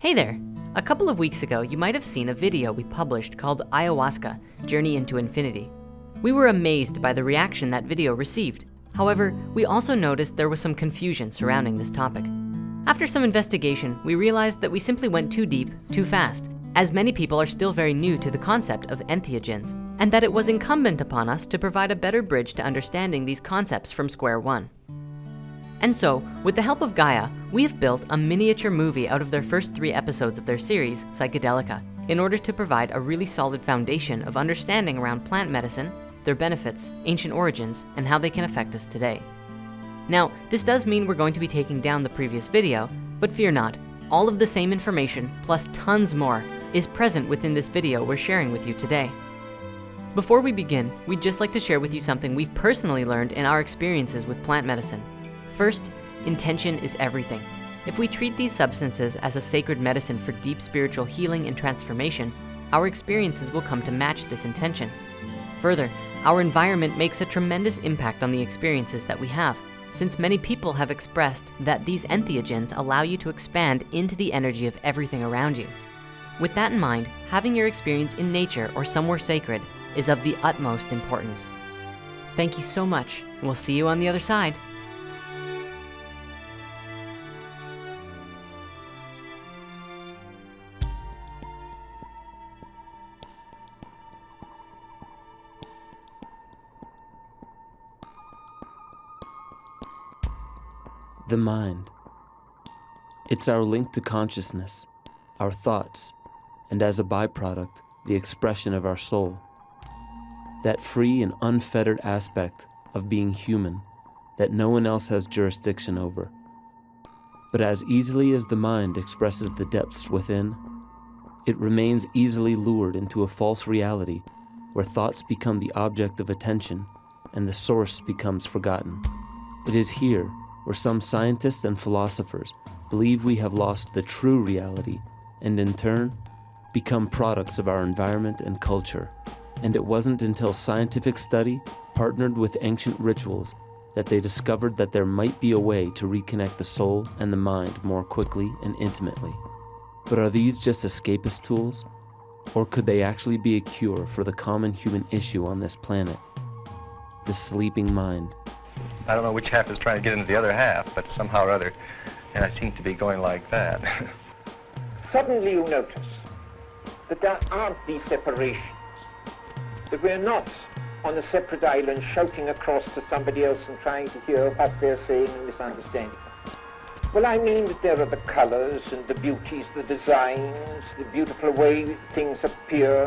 Hey there. A couple of weeks ago, you might have seen a video we published called Ayahuasca, Journey into Infinity. We were amazed by the reaction that video received. However, we also noticed there was some confusion surrounding this topic. After some investigation, we realized that we simply went too deep, too fast, as many people are still very new to the concept of entheogens, and that it was incumbent upon us to provide a better bridge to understanding these concepts from square one. And so, with the help of Gaia, we have built a miniature movie out of their first three episodes of their series, Psychedelica, in order to provide a really solid foundation of understanding around plant medicine, their benefits, ancient origins, and how they can affect us today. Now, this does mean we're going to be taking down the previous video, but fear not, all of the same information, plus tons more, is present within this video we're sharing with you today. Before we begin, we'd just like to share with you something we've personally learned in our experiences with plant medicine. First, intention is everything. If we treat these substances as a sacred medicine for deep spiritual healing and transformation, our experiences will come to match this intention. Further, our environment makes a tremendous impact on the experiences that we have, since many people have expressed that these entheogens allow you to expand into the energy of everything around you. With that in mind, having your experience in nature or somewhere sacred is of the utmost importance. Thank you so much, and we'll see you on the other side. The mind. It's our link to consciousness, our thoughts, and as a byproduct, the expression of our soul. That free and unfettered aspect of being human that no one else has jurisdiction over. But as easily as the mind expresses the depths within, it remains easily lured into a false reality where thoughts become the object of attention and the source becomes forgotten. It is here where some scientists and philosophers believe we have lost the true reality and in turn become products of our environment and culture. And it wasn't until scientific study partnered with ancient rituals that they discovered that there might be a way to reconnect the soul and the mind more quickly and intimately. But are these just escapist tools? Or could they actually be a cure for the common human issue on this planet? The sleeping mind. I don't know which half is trying to get into the other half, but somehow or other, and I seem to be going like that. Suddenly you notice that there aren't these separations, that we're not on a separate island shouting across to somebody else and trying to hear what they're saying and misunderstanding. Well, I mean that there are the colors and the beauties, the designs, the beautiful way things appear.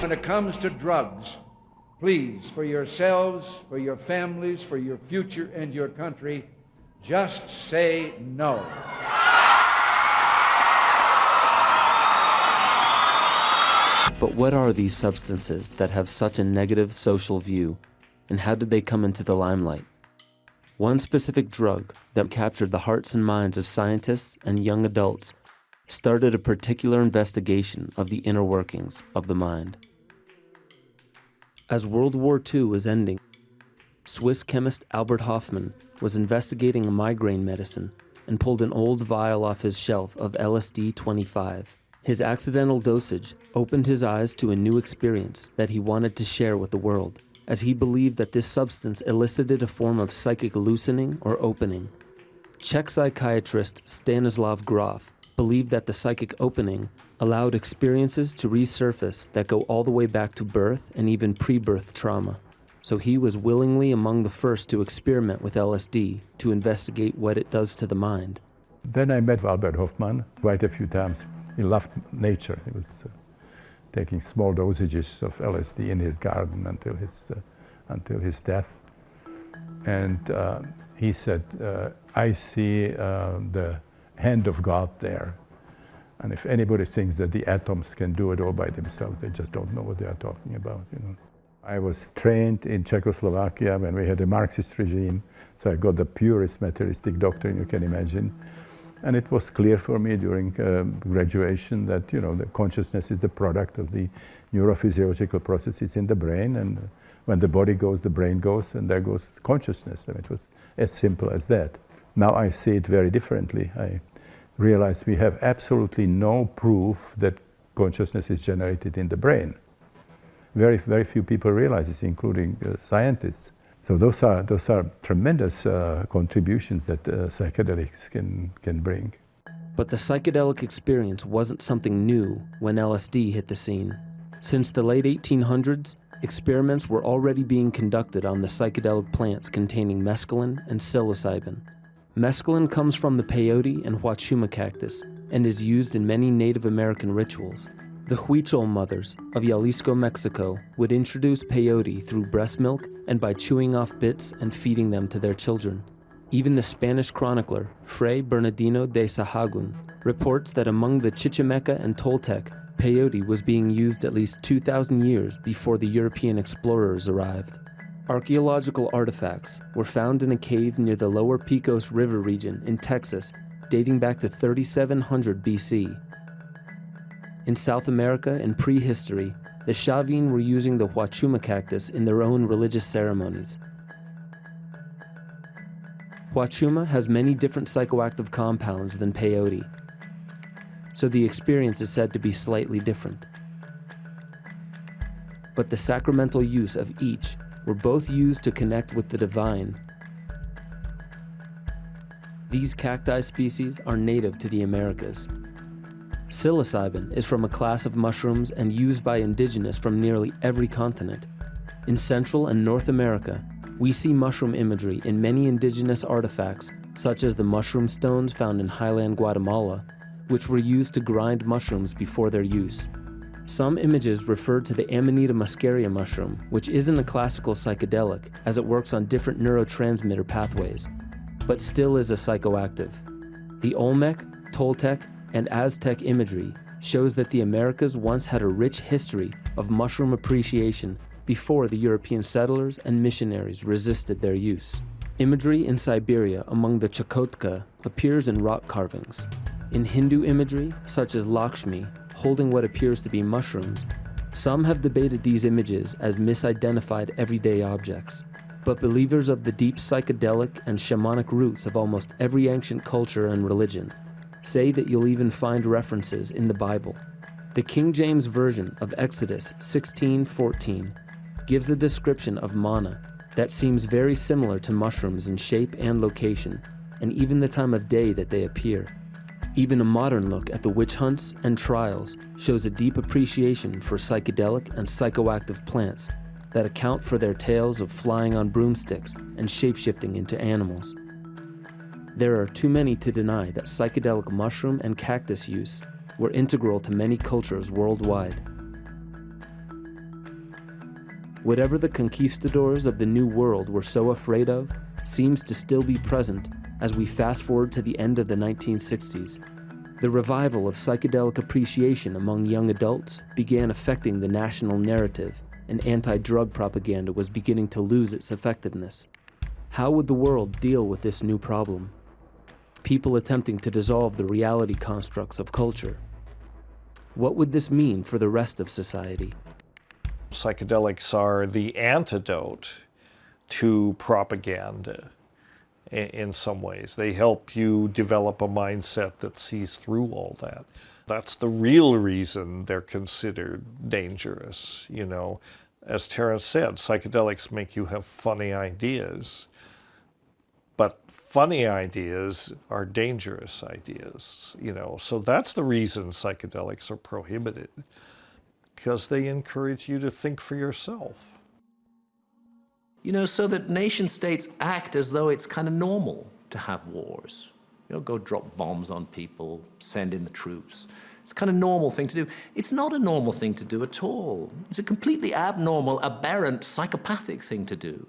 When it comes to drugs, please, for yourselves, for your families, for your future and your country, just say no. But what are these substances that have such a negative social view, and how did they come into the limelight? One specific drug that captured the hearts and minds of scientists and young adults started a particular investigation of the inner workings of the mind. As World War II was ending, Swiss chemist Albert Hofmann was investigating a migraine medicine and pulled an old vial off his shelf of LSD 25. His accidental dosage opened his eyes to a new experience that he wanted to share with the world, as he believed that this substance elicited a form of psychic loosening or opening. Czech psychiatrist Stanislav Grof believed that the psychic opening allowed experiences to resurface that go all the way back to birth and even pre-birth trauma. So he was willingly among the first to experiment with LSD to investigate what it does to the mind. Then I met Albert Hofmann quite a few times he loved nature. He was uh, taking small dosages of LSD in his garden until his, uh, until his death. And uh, he said, uh, I see uh, the hand of God there. And if anybody thinks that the atoms can do it all by themselves, they just don't know what they are talking about, you know. I was trained in Czechoslovakia when we had a Marxist regime, so I got the purest materialistic doctrine you can imagine. And it was clear for me during uh, graduation that, you know, the consciousness is the product of the neurophysiological processes in the brain. And when the body goes, the brain goes, and there goes consciousness. And it was as simple as that. Now I see it very differently. I realize we have absolutely no proof that consciousness is generated in the brain. Very, very few people realize this, including uh, scientists. So those are, those are tremendous uh, contributions that uh, psychedelics can, can bring. But the psychedelic experience wasn't something new when LSD hit the scene. Since the late 1800s, experiments were already being conducted on the psychedelic plants containing mescaline and psilocybin. Mescaline comes from the peyote and huachuma cactus and is used in many Native American rituals. The Huichol mothers of Jalisco, Mexico would introduce peyote through breast milk and by chewing off bits and feeding them to their children. Even the Spanish chronicler, Fray Bernardino de Sahagún, reports that among the Chichimeca and Toltec, peyote was being used at least 2,000 years before the European explorers arrived. Archaeological artifacts were found in a cave near the lower Pecos River region in Texas dating back to 3700 BC. In South America in prehistory, the Chavin were using the Huachuma cactus in their own religious ceremonies. Huachuma has many different psychoactive compounds than peyote, so the experience is said to be slightly different. But the sacramental use of each were both used to connect with the divine. These cacti species are native to the Americas. Psilocybin is from a class of mushrooms and used by indigenous from nearly every continent. In Central and North America, we see mushroom imagery in many indigenous artifacts, such as the mushroom stones found in highland Guatemala, which were used to grind mushrooms before their use. Some images refer to the Amanita muscaria mushroom, which isn't a classical psychedelic as it works on different neurotransmitter pathways, but still is a psychoactive. The Olmec, Toltec, and Aztec imagery shows that the Americas once had a rich history of mushroom appreciation before the European settlers and missionaries resisted their use. Imagery in Siberia among the Chukotka appears in rock carvings. In Hindu imagery, such as Lakshmi, holding what appears to be mushrooms, some have debated these images as misidentified everyday objects. But believers of the deep psychedelic and shamanic roots of almost every ancient culture and religion say that you'll even find references in the Bible. The King James Version of Exodus 16:14 gives a description of manna that seems very similar to mushrooms in shape and location, and even the time of day that they appear. Even a modern look at the witch hunts and trials shows a deep appreciation for psychedelic and psychoactive plants that account for their tales of flying on broomsticks and shapeshifting into animals. There are too many to deny that psychedelic mushroom and cactus use were integral to many cultures worldwide. Whatever the conquistadors of the New World were so afraid of seems to still be present as we fast forward to the end of the 1960s. The revival of psychedelic appreciation among young adults began affecting the national narrative, and anti drug propaganda was beginning to lose its effectiveness. How would the world deal with this new problem? People attempting to dissolve the reality constructs of culture. What would this mean for the rest of society? Psychedelics are the antidote to propaganda in some ways. They help you develop a mindset that sees through all that. That's the real reason they're considered dangerous. You know, as Terence said, psychedelics make you have funny ideas. But funny ideas are dangerous ideas, you know. So that's the reason psychedelics are prohibited, because they encourage you to think for yourself you know, so that nation states act as though it's kind of normal to have wars. You know, go drop bombs on people, send in the troops. It's kind of normal thing to do. It's not a normal thing to do at all. It's a completely abnormal, aberrant, psychopathic thing to do.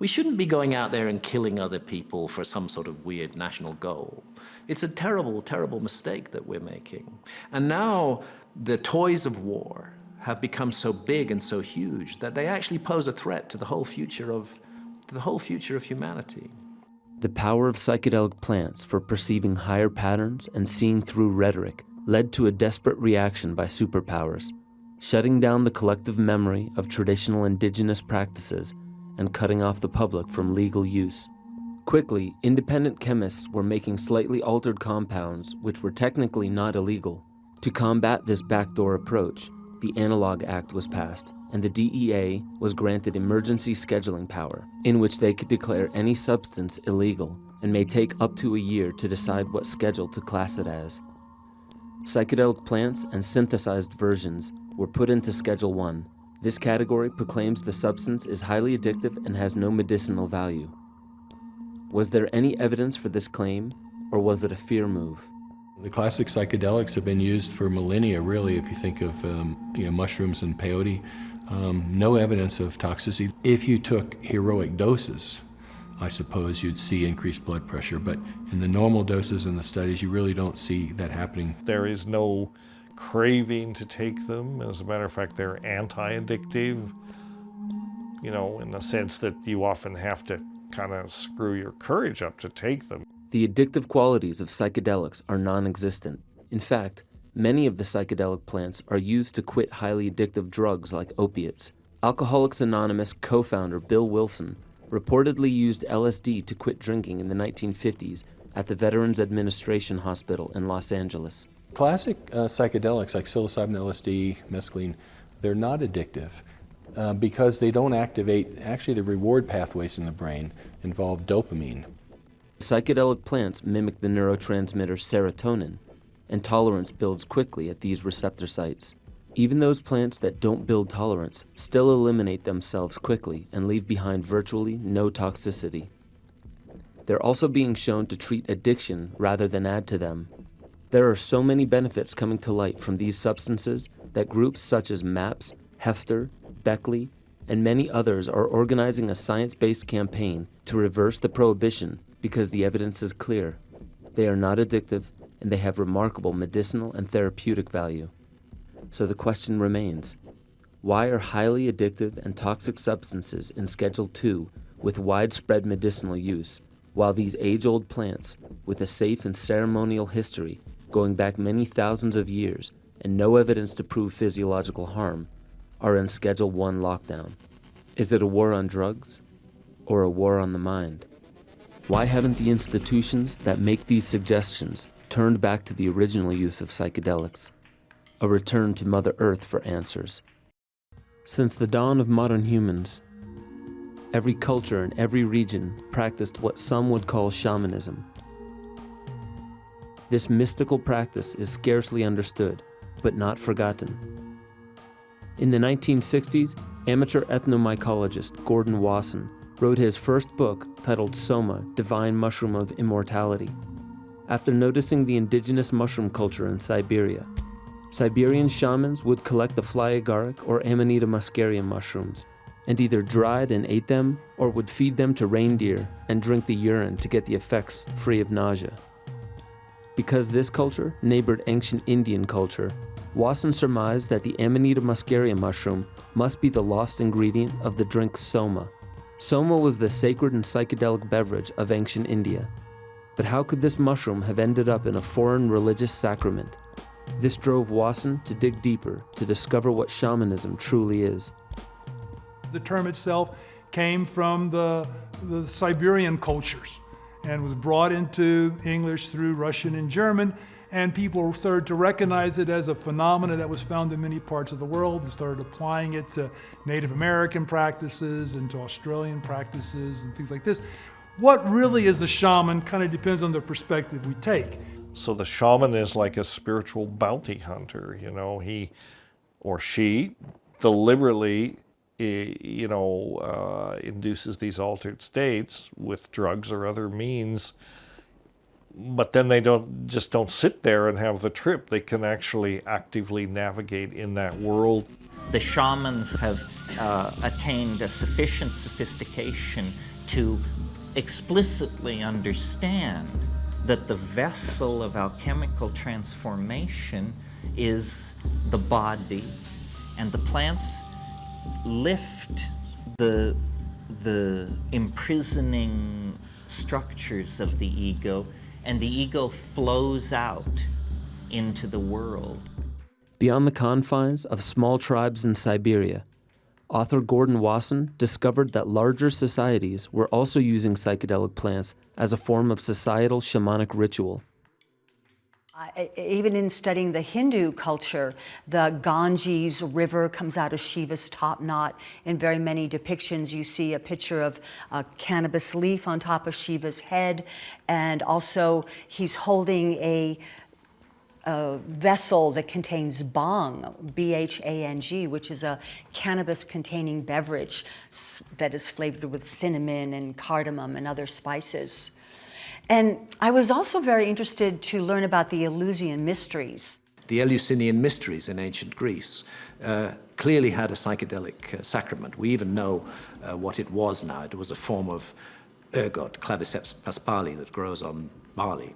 We shouldn't be going out there and killing other people for some sort of weird national goal. It's a terrible, terrible mistake that we're making. And now the toys of war, have become so big and so huge that they actually pose a threat to the whole future of, to the whole future of humanity. The power of psychedelic plants for perceiving higher patterns and seeing through rhetoric led to a desperate reaction by superpowers, shutting down the collective memory of traditional indigenous practices and cutting off the public from legal use. Quickly, independent chemists were making slightly altered compounds which were technically not illegal. To combat this backdoor approach, the Analog Act was passed, and the DEA was granted emergency scheduling power, in which they could declare any substance illegal and may take up to a year to decide what schedule to class it as. Psychedelic plants and synthesized versions were put into Schedule 1. This category proclaims the substance is highly addictive and has no medicinal value. Was there any evidence for this claim, or was it a fear move? The classic psychedelics have been used for millennia, really, if you think of um, you know, mushrooms and peyote. Um, no evidence of toxicity. If you took heroic doses, I suppose you'd see increased blood pressure, but in the normal doses in the studies, you really don't see that happening. There is no craving to take them. As a matter of fact, they're anti-addictive, you know, in the sense that you often have to kind of screw your courage up to take them. The addictive qualities of psychedelics are non-existent. In fact, many of the psychedelic plants are used to quit highly addictive drugs like opiates. Alcoholics Anonymous co-founder Bill Wilson reportedly used LSD to quit drinking in the 1950s at the Veterans Administration Hospital in Los Angeles. Classic uh, psychedelics like psilocybin, LSD, mescaline, they're not addictive uh, because they don't activate, actually the reward pathways in the brain involve dopamine. Psychedelic plants mimic the neurotransmitter serotonin, and tolerance builds quickly at these receptor sites. Even those plants that don't build tolerance still eliminate themselves quickly and leave behind virtually no toxicity. They're also being shown to treat addiction rather than add to them. There are so many benefits coming to light from these substances that groups such as MAPS, Hefter, Beckley, and many others are organizing a science-based campaign to reverse the prohibition because the evidence is clear. They are not addictive and they have remarkable medicinal and therapeutic value. So the question remains, why are highly addictive and toxic substances in Schedule 2 with widespread medicinal use, while these age-old plants, with a safe and ceremonial history going back many thousands of years and no evidence to prove physiological harm, are in Schedule 1 lockdown? Is it a war on drugs or a war on the mind? Why haven't the institutions that make these suggestions turned back to the original use of psychedelics? a return to Mother Earth for answers. Since the dawn of modern humans, every culture in every region practiced what some would call shamanism. This mystical practice is scarcely understood, but not forgotten. In the 1960s, amateur ethnomycologist Gordon Wasson wrote his first book titled Soma, Divine Mushroom of Immortality. After noticing the indigenous mushroom culture in Siberia, Siberian shamans would collect the fly agaric or Amanita muscaria mushrooms and either dried and ate them or would feed them to reindeer and drink the urine to get the effects free of nausea. Because this culture neighbored ancient Indian culture, Wasson surmised that the Amanita muscaria mushroom must be the lost ingredient of the drink soma. Soma was the sacred and psychedelic beverage of ancient India. But how could this mushroom have ended up in a foreign religious sacrament? This drove Wasson to dig deeper to discover what shamanism truly is. The term itself came from the, the Siberian cultures and was brought into English through Russian and German and people started to recognize it as a phenomenon that was found in many parts of the world and started applying it to Native American practices and to Australian practices and things like this. What really is a shaman kind of depends on the perspective we take. So the shaman is like a spiritual bounty hunter, you know, he or she deliberately, you know, uh, induces these altered states with drugs or other means. But then they don't just don't sit there and have the trip. They can actually actively navigate in that world. The shamans have uh, attained a sufficient sophistication to explicitly understand that the vessel of alchemical transformation is the body, and the plants lift the, the imprisoning structures of the ego, and the ego flows out into the world. Beyond the confines of small tribes in Siberia, author Gordon Wasson discovered that larger societies were also using psychedelic plants as a form of societal shamanic ritual. Uh, even in studying the Hindu culture, the Ganges River comes out of Shiva's top knot. In very many depictions, you see a picture of a cannabis leaf on top of Shiva's head, and also he's holding a, a vessel that contains bhang, B-H-A-N-G, which is a cannabis-containing beverage that is flavored with cinnamon and cardamom and other spices. And I was also very interested to learn about the Eleusinian mysteries. The Eleusinian mysteries in ancient Greece uh, clearly had a psychedelic uh, sacrament. We even know uh, what it was now. It was a form of ergot, Claviceps paspali, that grows on barley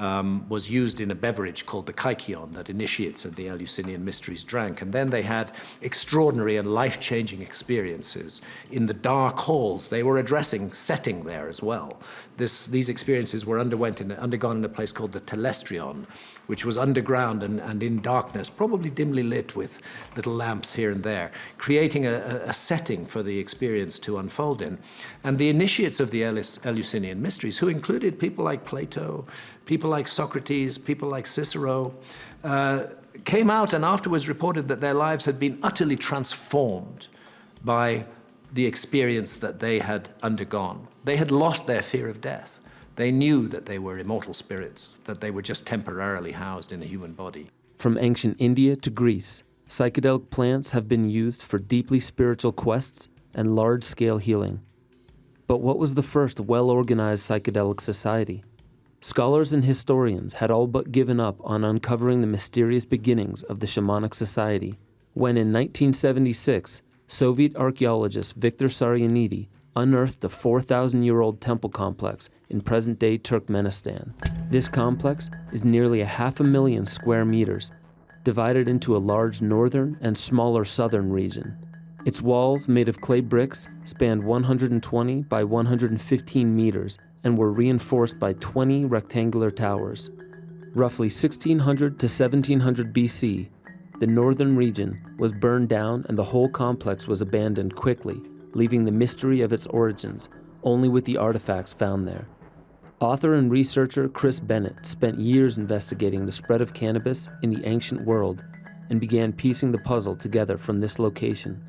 um, was used in a beverage called the kykeon that initiates of the Eleusinian mysteries drank. And then they had extraordinary and life-changing experiences in the dark halls. They were addressing setting there as well. This, these experiences were underwent in, undergone in a place called the Telestrion, which was underground and, and in darkness, probably dimly lit with little lamps here and there, creating a, a setting for the experience to unfold in. And the initiates of the Eleusinian mysteries, who included people like Plato, people like Socrates, people like Cicero, uh, came out and afterwards reported that their lives had been utterly transformed by the experience that they had undergone. They had lost their fear of death. They knew that they were immortal spirits, that they were just temporarily housed in a human body. From ancient India to Greece, psychedelic plants have been used for deeply spiritual quests and large-scale healing. But what was the first well-organized psychedelic society? Scholars and historians had all but given up on uncovering the mysterious beginnings of the shamanic society when in 1976, Soviet archaeologist Viktor Sarianidi unearthed a 4,000-year-old temple complex in present-day Turkmenistan. This complex is nearly a half a million square meters, divided into a large northern and smaller southern region. Its walls, made of clay bricks, spanned 120 by 115 meters and were reinforced by 20 rectangular towers. Roughly 1600 to 1700 BC, the northern region was burned down and the whole complex was abandoned quickly leaving the mystery of its origins only with the artifacts found there. Author and researcher Chris Bennett spent years investigating the spread of cannabis in the ancient world and began piecing the puzzle together from this location.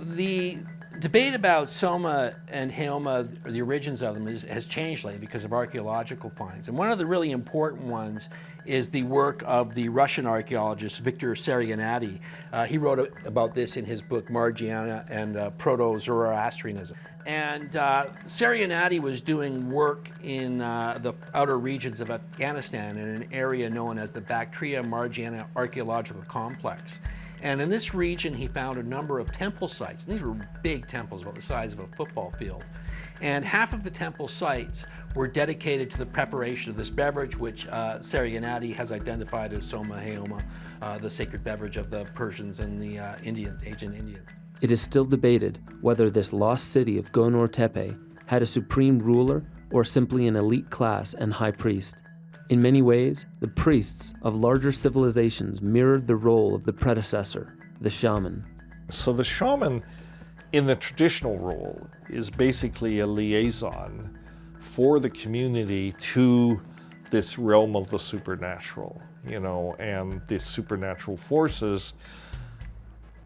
The debate about Soma and Haoma, or the origins of them, is, has changed lately because of archaeological finds. And one of the really important ones is the work of the Russian archaeologist Victor Sarianidi. Uh, he wrote about this in his book Margiana and uh, Proto-Zoroastrianism. And uh, Sarianidi was doing work in uh, the outer regions of Afghanistan in an area known as the Bactria Margiana Archaeological Complex. And in this region, he found a number of temple sites. And these were big temples, about the size of a football field. And half of the temple sites were dedicated to the preparation of this beverage, which uh, has identified as Soma Haoma, uh, the sacred beverage of the Persians and the uh, Indians, ancient Indians. It is still debated whether this lost city of Gonur Tepe had a supreme ruler or simply an elite class and high priest. In many ways, the priests of larger civilizations mirrored the role of the predecessor, the shaman. So the shaman, in the traditional role, is basically a liaison for the community to this realm of the supernatural, you know, and the supernatural forces.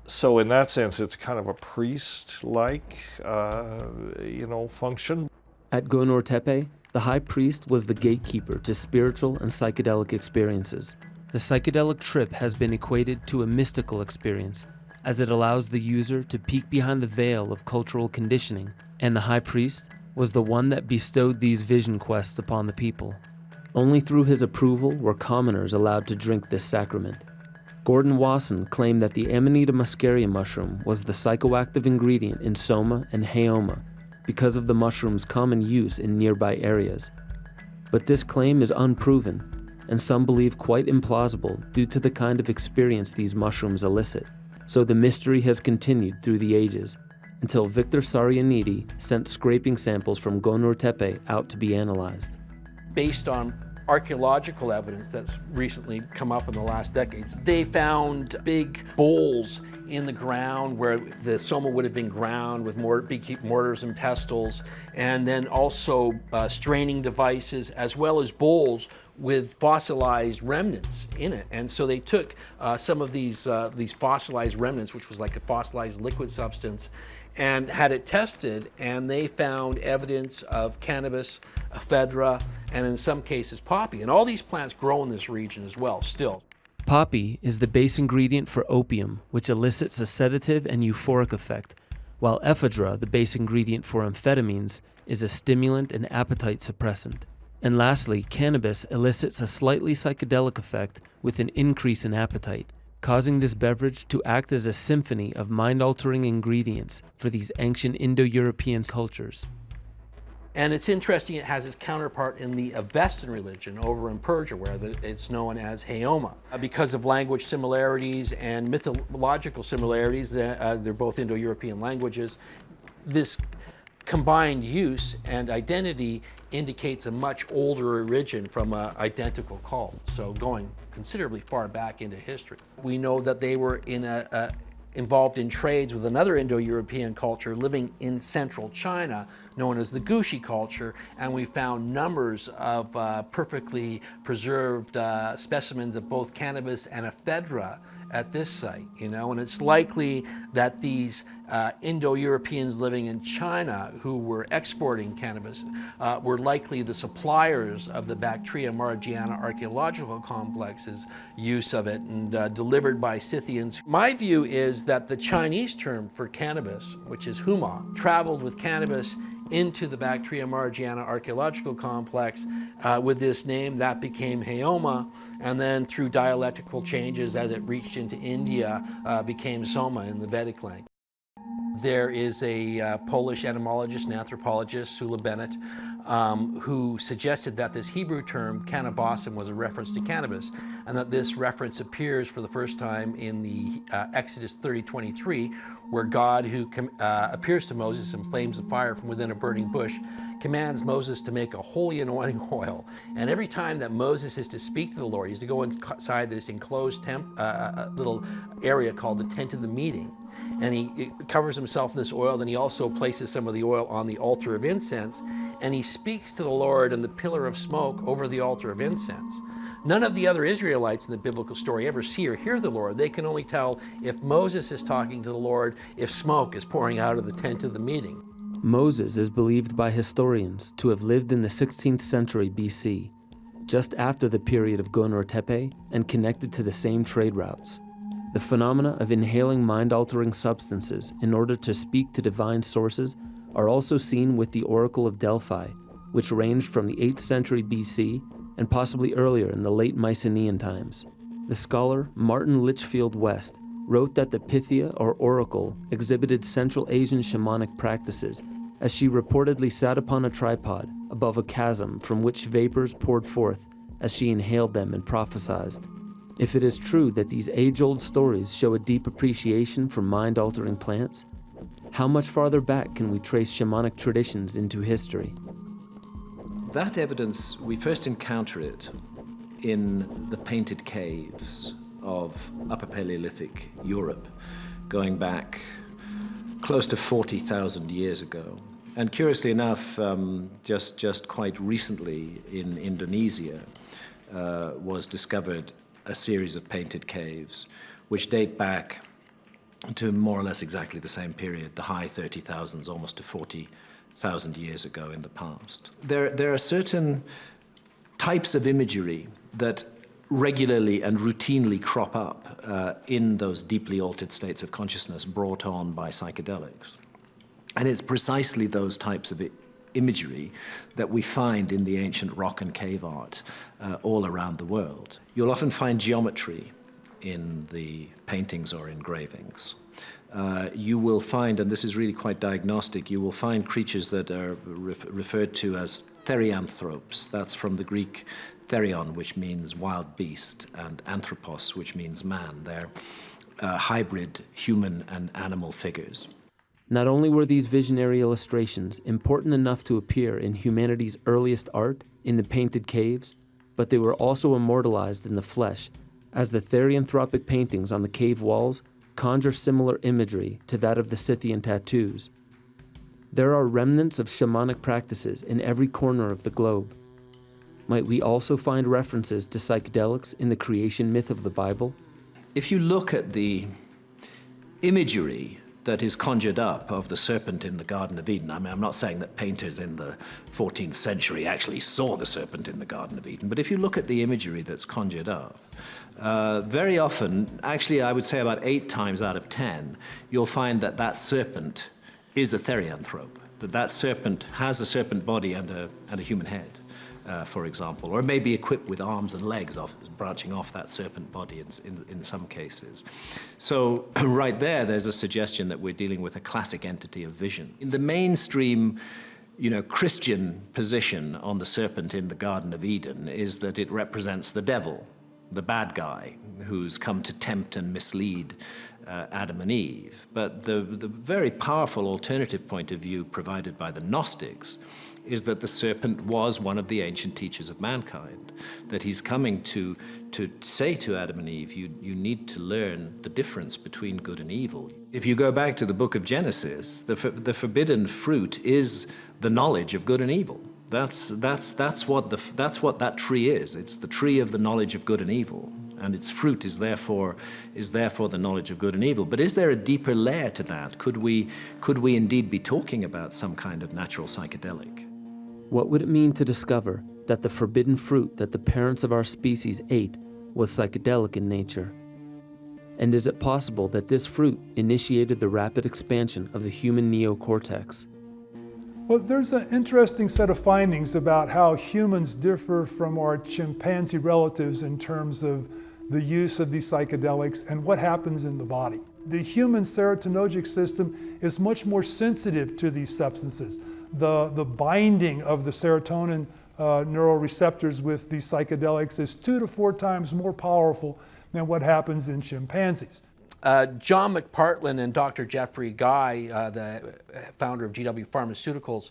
So in that sense, it's kind of a priest-like, uh, you know, function. At Gonur Tepe, the high priest was the gatekeeper to spiritual and psychedelic experiences. The psychedelic trip has been equated to a mystical experience, as it allows the user to peek behind the veil of cultural conditioning, and the high priest was the one that bestowed these vision quests upon the people. Only through his approval were commoners allowed to drink this sacrament. Gordon Wasson claimed that the Amanita muscaria mushroom was the psychoactive ingredient in soma and haoma, because of the mushroom's common use in nearby areas. But this claim is unproven, and some believe quite implausible due to the kind of experience these mushrooms elicit. So the mystery has continued through the ages, until Victor Sarianidi sent scraping samples from Gonur Tepe out to be analyzed. Based on archaeological evidence that's recently come up in the last decades. They found big bowls in the ground where the soma would have been ground with mort mortars and pestles, and then also uh, straining devices as well as bowls with fossilized remnants in it. And so they took uh, some of these, uh, these fossilized remnants, which was like a fossilized liquid substance, and had it tested, and they found evidence of cannabis, ephedra, and in some cases poppy. And all these plants grow in this region as well, still. Poppy is the base ingredient for opium, which elicits a sedative and euphoric effect, while ephedra, the base ingredient for amphetamines, is a stimulant and appetite suppressant. And lastly, cannabis elicits a slightly psychedelic effect with an increase in appetite, causing this beverage to act as a symphony of mind-altering ingredients for these ancient Indo-European cultures. And it's interesting, it has its counterpart in the Avestan religion over in Persia, where the, it's known as Haoma. Uh, because of language similarities and mythological similarities, uh, they're both Indo-European languages, this combined use and identity indicates a much older origin from an identical cult, so going considerably far back into history. We know that they were in a, a involved in trades with another Indo-European culture living in central China known as the Gushi culture and we found numbers of uh, perfectly preserved uh, specimens of both cannabis and ephedra at this site, you know, and it's likely that these uh, Indo-Europeans living in China who were exporting cannabis uh, were likely the suppliers of the Bactria margiana archaeological complex's use of it and uh, delivered by Scythians. My view is that the Chinese term for cannabis, which is huma, traveled with cannabis into the Bactria margiana archaeological complex uh, with this name that became Haoma and then through dialectical changes as it reached into India uh, became Soma in the Vedic language. There is a uh, Polish etymologist and anthropologist, Sula Benet, um, who suggested that this Hebrew term, kaneh-bosm, was a reference to cannabis, and that this reference appears for the first time in the uh, Exodus 30:23, where God, who uh, appears to Moses in flames of fire from within a burning bush, commands Moses to make a holy anointing oil. And every time that Moses is to speak to the Lord, he's to go inside this enclosed temp, uh, uh little area called the tent of the meeting and he covers himself in this oil. Then he also places some of the oil on the altar of incense, and he speaks to the Lord in the pillar of smoke over the altar of incense. None of the other Israelites in the biblical story ever see or hear the Lord. They can only tell if Moses is talking to the Lord, if smoke is pouring out of the tent of the meeting. Moses is believed by historians to have lived in the 16th century BC, just after the period of Gonur Tepe and connected to the same trade routes. The phenomena of inhaling mind-altering substances in order to speak to divine sources are also seen with the Oracle of Delphi, which ranged from the 8th century BC and possibly earlier in the late Mycenaean times. The scholar Martin Litchfield West wrote that the Pythia or Oracle exhibited Central Asian shamanic practices as she reportedly sat upon a tripod above a chasm from which vapors poured forth as she inhaled them and prophesied. If it is true that these age-old stories show a deep appreciation for mind-altering plants, how much farther back can we trace shamanic traditions into history? That evidence, we first encounter it in the painted caves of Upper Paleolithic Europe, going back close to 40,000 years ago. And curiously enough, um, just, just quite recently in Indonesia uh, was discovered a series of painted caves, which date back to more or less exactly the same period, the high 30,000s, almost to 40,000 years ago in the past. There, there are certain types of imagery that regularly and routinely crop up uh, in those deeply altered states of consciousness brought on by psychedelics. And it's precisely those types of imagery that we find in the ancient rock and cave art uh, all around the world. You'll often find geometry in the paintings or engravings. Uh, you will find, and this is really quite diagnostic, you will find creatures that are ref referred to as therianthropes. That's from the Greek therion, which means wild beast, and anthropos, which means man. They're uh, hybrid human and animal figures. Not only were these visionary illustrations important enough to appear in humanity's earliest art, in the painted caves, but they were also immortalized in the flesh, as the therianthropic paintings on the cave walls conjure similar imagery to that of the Scythian tattoos. There are remnants of shamanic practices in every corner of the globe. Might we also find references to psychedelics in the creation myth of the Bible? If you look at the imagery that is conjured up of the serpent in the Garden of Eden. I mean, I'm not saying that painters in the 14th century actually saw the serpent in the Garden of Eden, but if you look at the imagery that's conjured up, uh, very often, actually I would say about eight times out of ten, you'll find that that serpent is a therianthrope, that that serpent has a serpent body and a, and a human head uh, for example, or may be equipped with arms and legs off, branching off that serpent body in, in, in some cases. So right there, there's a suggestion that we're dealing with a classic entity of vision. In the mainstream you know, Christian position on the serpent in the Garden of Eden is that it represents the devil, the bad guy who's come to tempt and mislead uh, Adam and Eve. But the, the very powerful alternative point of view provided by the Gnostics is that the serpent was one of the ancient teachers of mankind, that he's coming to, to say to Adam and Eve, you, you need to learn the difference between good and evil. If you go back to the book of Genesis, the, the forbidden fruit is the knowledge of good and evil. That's, that's, that's, what the, that's what that tree is. It's the tree of the knowledge of good and evil and its fruit is therefore, is therefore the knowledge of good and evil. But is there a deeper layer to that? Could we, could we indeed be talking about some kind of natural psychedelic? What would it mean to discover that the forbidden fruit that the parents of our species ate was psychedelic in nature? And is it possible that this fruit initiated the rapid expansion of the human neocortex? Well, there's an interesting set of findings about how humans differ from our chimpanzee relatives in terms of the use of these psychedelics and what happens in the body. The human serotonergic system is much more sensitive to these substances the, the binding of the serotonin uh, neuroreceptors with these psychedelics is two to four times more powerful than what happens in chimpanzees. Uh, John McPartland and Dr. Geoffrey Guy, uh, the founder of GW Pharmaceuticals,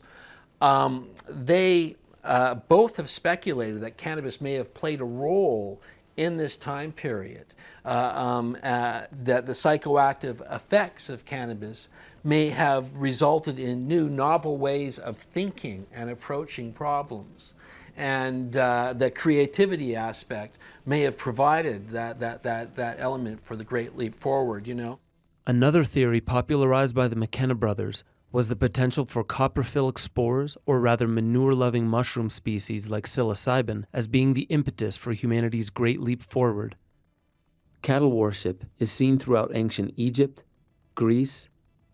um, they uh, both have speculated that cannabis may have played a role in this time period, uh, um, uh, that the psychoactive effects of cannabis may have resulted in new novel ways of thinking and approaching problems. And uh, the creativity aspect may have provided that, that, that, that element for the great leap forward, you know. Another theory popularized by the McKenna brothers was the potential for coprophilic spores, or rather manure loving mushroom species like psilocybin, as being the impetus for humanity's great leap forward. Cattle worship is seen throughout ancient Egypt, Greece,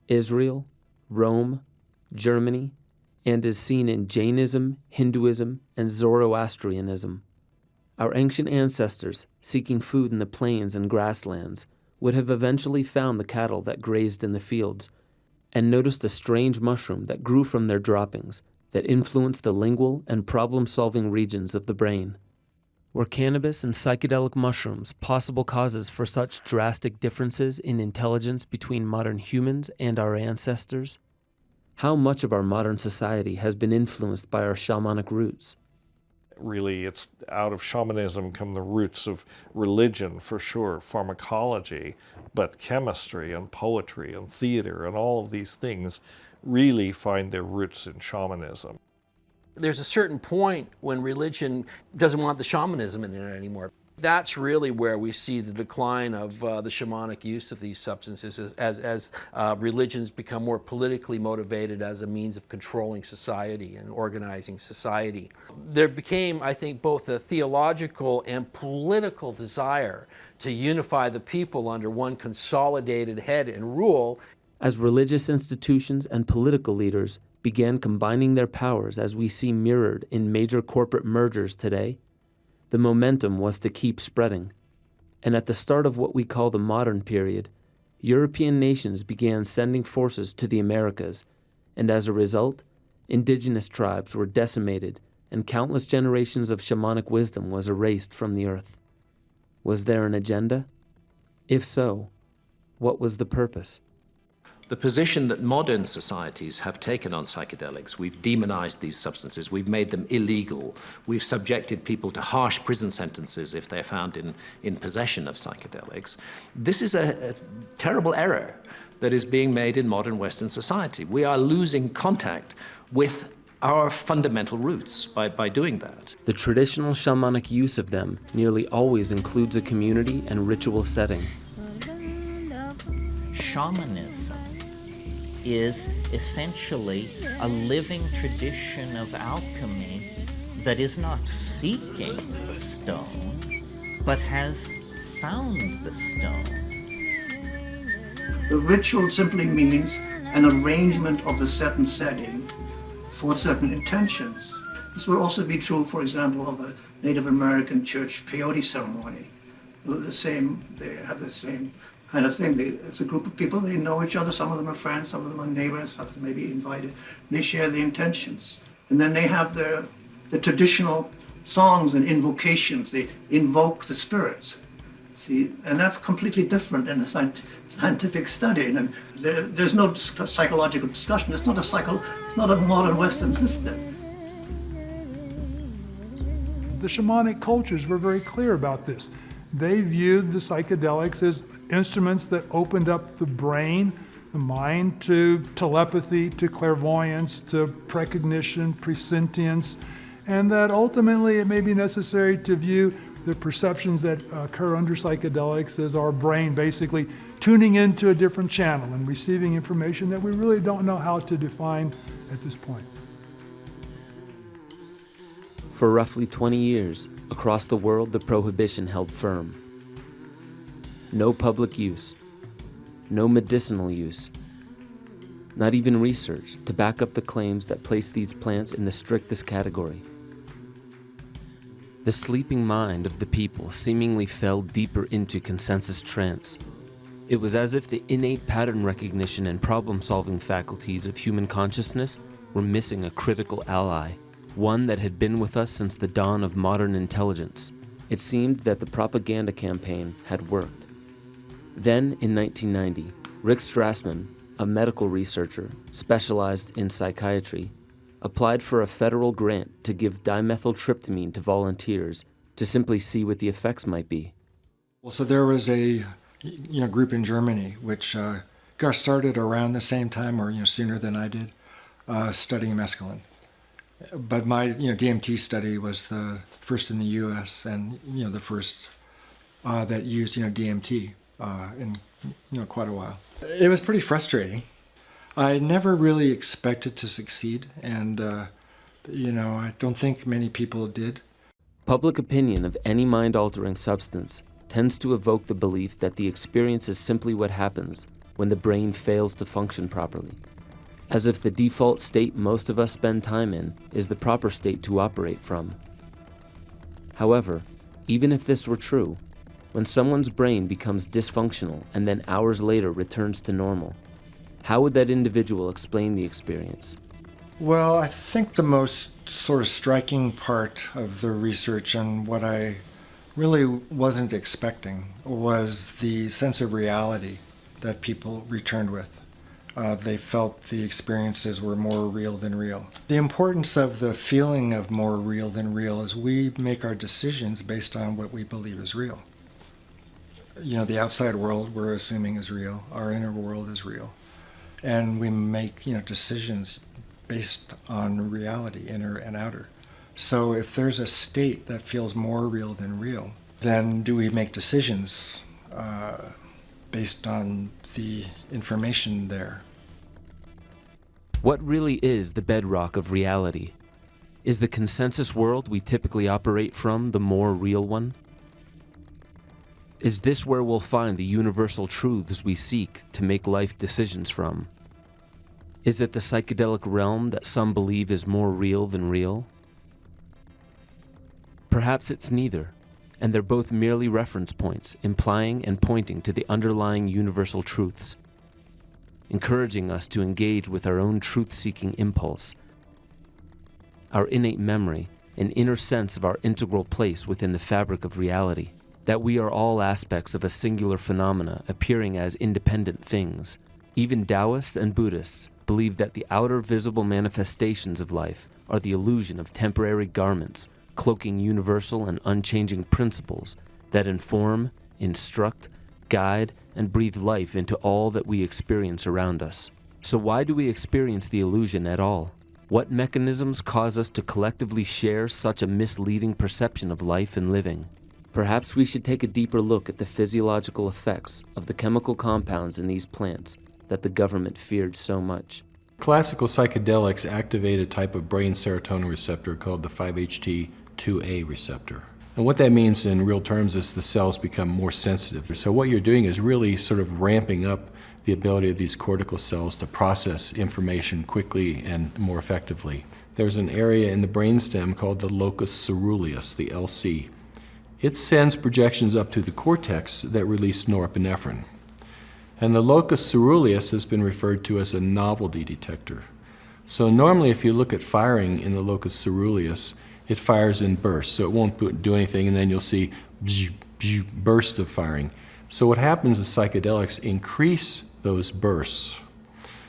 Israel, Rome, Germany, and is seen in Jainism, Hinduism, and Zoroastrianism. Our ancient ancestors, seeking food in the plains and grasslands, would have eventually found the cattle that grazed in the fields and noticed a strange mushroom that grew from their droppings that influenced the lingual and problem solving regions of the brain. Were cannabis and psychedelic mushrooms possible causes for such drastic differences in intelligence between modern humans and our ancestors? How much of our modern society has been influenced by our shamanic roots? Really, it's out of shamanism come the roots of religion for sure, pharmacology, but chemistry and poetry and theater and all of these things really find their roots in shamanism there's a certain point when religion doesn't want the shamanism in it anymore. That's really where we see the decline of uh, the shamanic use of these substances as, as, as uh, religions become more politically motivated as a means of controlling society and organizing society. There became, I think, both a theological and political desire to unify the people under one consolidated head and rule. As religious institutions and political leaders began combining their powers as we see mirrored in major corporate mergers today, the momentum was to keep spreading. And at the start of what we call the modern period, European nations began sending forces to the Americas, and as a result, indigenous tribes were decimated and countless generations of shamanic wisdom was erased from the earth. Was there an agenda? If so, what was the purpose? The position that modern societies have taken on psychedelics, we've demonized these substances, we've made them illegal, we've subjected people to harsh prison sentences if they're found in, in possession of psychedelics. This is a, a terrible error that is being made in modern Western society. We are losing contact with our fundamental roots by, by doing that. The traditional shamanic use of them nearly always includes a community and ritual setting. Shamanism is essentially a living tradition of alchemy that is not seeking the stone, but has found the stone. The ritual simply means an arrangement of the certain setting for certain intentions. This would also be true, for example, of a Native American church peyote ceremony. The same, they have the same kind of thing. They, it's a group of people, they know each other, some of them are friends, some of them are neighbors, some of them may be invited. They share the intentions. And then they have their, the traditional songs and invocations. They invoke the spirits. See, and that's completely different in a scientific study. And there, there's no psychological discussion. It's not a psycho, it's not a modern Western system. The shamanic cultures were very clear about this. They viewed the psychedelics as instruments that opened up the brain, the mind to telepathy, to clairvoyance, to precognition, presentience, and that ultimately it may be necessary to view the perceptions that occur under psychedelics as our brain basically tuning into a different channel and receiving information that we really don't know how to define at this point. For roughly 20 years, across the world, the prohibition held firm. No public use, no medicinal use, not even research to back up the claims that place these plants in the strictest category. The sleeping mind of the people seemingly fell deeper into consensus trance. It was as if the innate pattern recognition and problem solving faculties of human consciousness were missing a critical ally one that had been with us since the dawn of modern intelligence. It seemed that the propaganda campaign had worked. Then, in 1990, Rick Strassman, a medical researcher specialized in psychiatry, applied for a federal grant to give dimethyltryptamine to volunteers to simply see what the effects might be. Well, so there was a you know group in Germany which uh, got started around the same time, or you know sooner than I did, uh, studying mescaline but my you know DMT study was the first in the U.S. and you know the first uh, that used you know DMT uh, in you know quite a while. It was pretty frustrating. I never really expected to succeed, and uh, you know I don't think many people did. Public opinion of any mind-altering substance tends to evoke the belief that the experience is simply what happens when the brain fails to function properly as if the default state most of us spend time in is the proper state to operate from. However, even if this were true, when someone's brain becomes dysfunctional and then hours later returns to normal, how would that individual explain the experience? Well, I think the most sort of striking part of the research and what I really wasn't expecting was the sense of reality that people returned with uh, they felt the experiences were more real than real. The importance of the feeling of more real than real is we make our decisions based on what we believe is real. You know, the outside world we're assuming is real, our inner world is real. And we make, you know, decisions based on reality, inner and outer. So if there's a state that feels more real than real, then do we make decisions uh, based on the information there? What really is the bedrock of reality? Is the consensus world we typically operate from the more real one? Is this where we'll find the universal truths we seek to make life decisions from? Is it the psychedelic realm that some believe is more real than real? Perhaps it's neither, and they're both merely reference points implying and pointing to the underlying universal truths encouraging us to engage with our own truth seeking impulse, our innate memory, an inner sense of our integral place within the fabric of reality, that we are all aspects of a singular phenomena appearing as independent things, Even Taoists and Buddhists believe that the outer visible manifestations of life are the illusion of temporary garments cloaking universal and unchanging principles that inform, instruct, guide, and breathe life into all that we experience around us. So, why do we experience the illusion at all? What mechanisms cause us to collectively share such a misleading perception of life and living? Perhaps we should take a deeper look at the physiological effects of the chemical compounds in these plants that the government feared so much. Classical psychedelics activate a type of brain serotonin receptor called the 5-HT2A receptor. And what that means in real terms is the cells become more sensitive. So what you're doing is really sort of ramping up the ability of these cortical cells to process information quickly and more effectively. There's an area in the brainstem called the locus ceruleus, the LC. It sends projections up to the cortex that release norepinephrine. And the locus ceruleus has been referred to as a novelty detector. So normally if you look at firing in the locus ceruleus, it fires in bursts, so it won't do anything, and then you'll see bursts of firing. So what happens is psychedelics increase those bursts.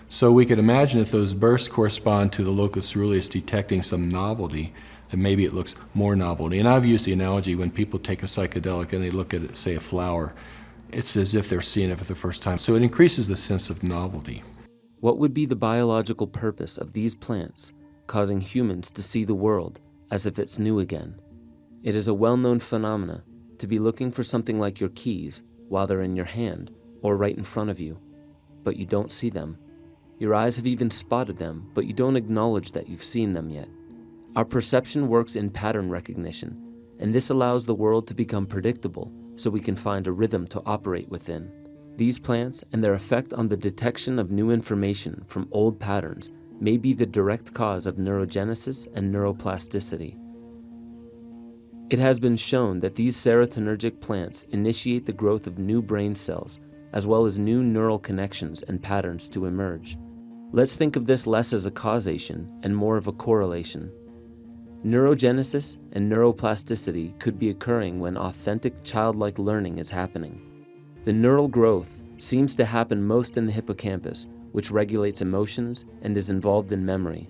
So we could imagine if those bursts correspond to the locus ceruleus detecting some novelty, then maybe it looks more novelty. And I've used the analogy when people take a psychedelic and they look at, say, a flower, it's as if they're seeing it for the first time. So it increases the sense of novelty. What would be the biological purpose of these plants causing humans to see the world as if it's new again? It is a well-known phenomena to be looking for something like your keys while they're in your hand or right in front of you, but you don't see them. Your eyes have even spotted them, but you don't acknowledge that you've seen them yet. Our perception works in pattern recognition, and this allows the world to become predictable so we can find a rhythm to operate within. These plants and their effect on the detection of new information from old patterns may be the direct cause of neurogenesis and neuroplasticity. It has been shown that these serotonergic plants initiate the growth of new brain cells, as well as new neural connections and patterns to emerge. Let's think of this less as a causation and more of a correlation. Neurogenesis and neuroplasticity could be occurring when authentic childlike learning is happening. The neural growth seems to happen most in the hippocampus, which regulates emotions and is involved in memory.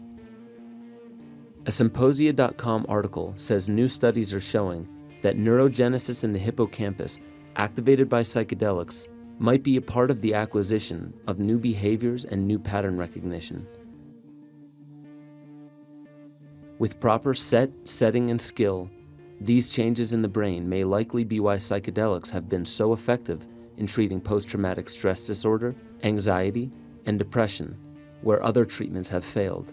A Psymposia.com article says new studies are showing that neurogenesis in the hippocampus activated by psychedelics might be a part of the acquisition of new behaviors and new pattern recognition. With proper set, setting, and skill, these changes in the brain may likely be why psychedelics have been so effective in treating post-traumatic stress disorder, anxiety, and depression, where other treatments have failed.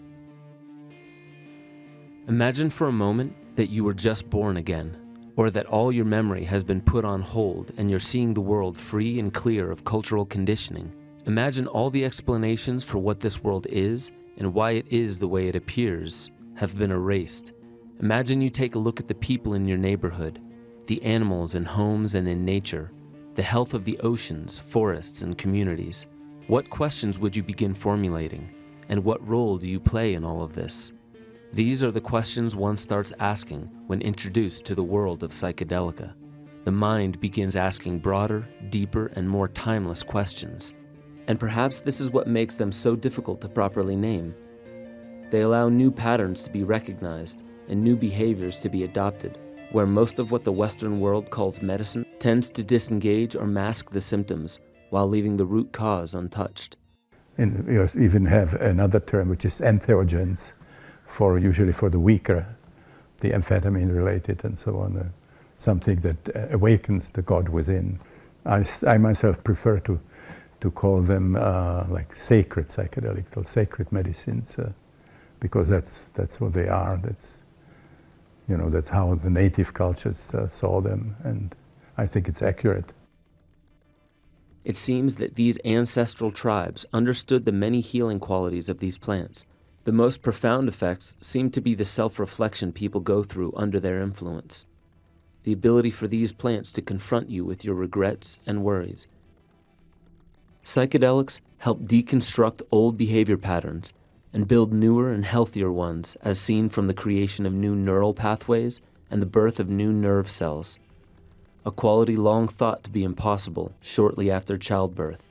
Imagine for a moment that you were just born again, or that all your memory has been put on hold and you're seeing the world free and clear of cultural conditioning. Imagine all the explanations for what this world is and why it is the way it appears have been erased. Imagine you take a look at the people in your neighborhood, the animals in homes and in nature, the health of the oceans, forests, and communities. What questions would you begin formulating? And what role do you play in all of this? These are the questions one starts asking when introduced to the world of psychedelica. The mind begins asking broader, deeper, and more timeless questions. And perhaps this is what makes them so difficult to properly name. They allow new patterns to be recognized and new behaviors to be adopted, where most of what the Western world calls medicine tends to disengage or mask the symptoms while leaving the root cause untouched. And you even have another term which is entheogens, for usually for the weaker, the amphetamine related and so on, uh, something that uh, awakens the God within. I, I myself prefer to, to call them uh, like sacred psychedelics or sacred medicines. Uh, because that's, that's what they are. That's, you know, that's how the native cultures uh, saw them, and I think it's accurate. It seems that these ancestral tribes understood the many healing qualities of these plants. The most profound effects seem to be the self-reflection people go through under their influence. The ability for these plants to confront you with your regrets and worries. Psychedelics help deconstruct old behavior patterns and build newer and healthier ones as seen from the creation of new neural pathways and the birth of new nerve cells, a quality long thought to be impossible shortly after childbirth.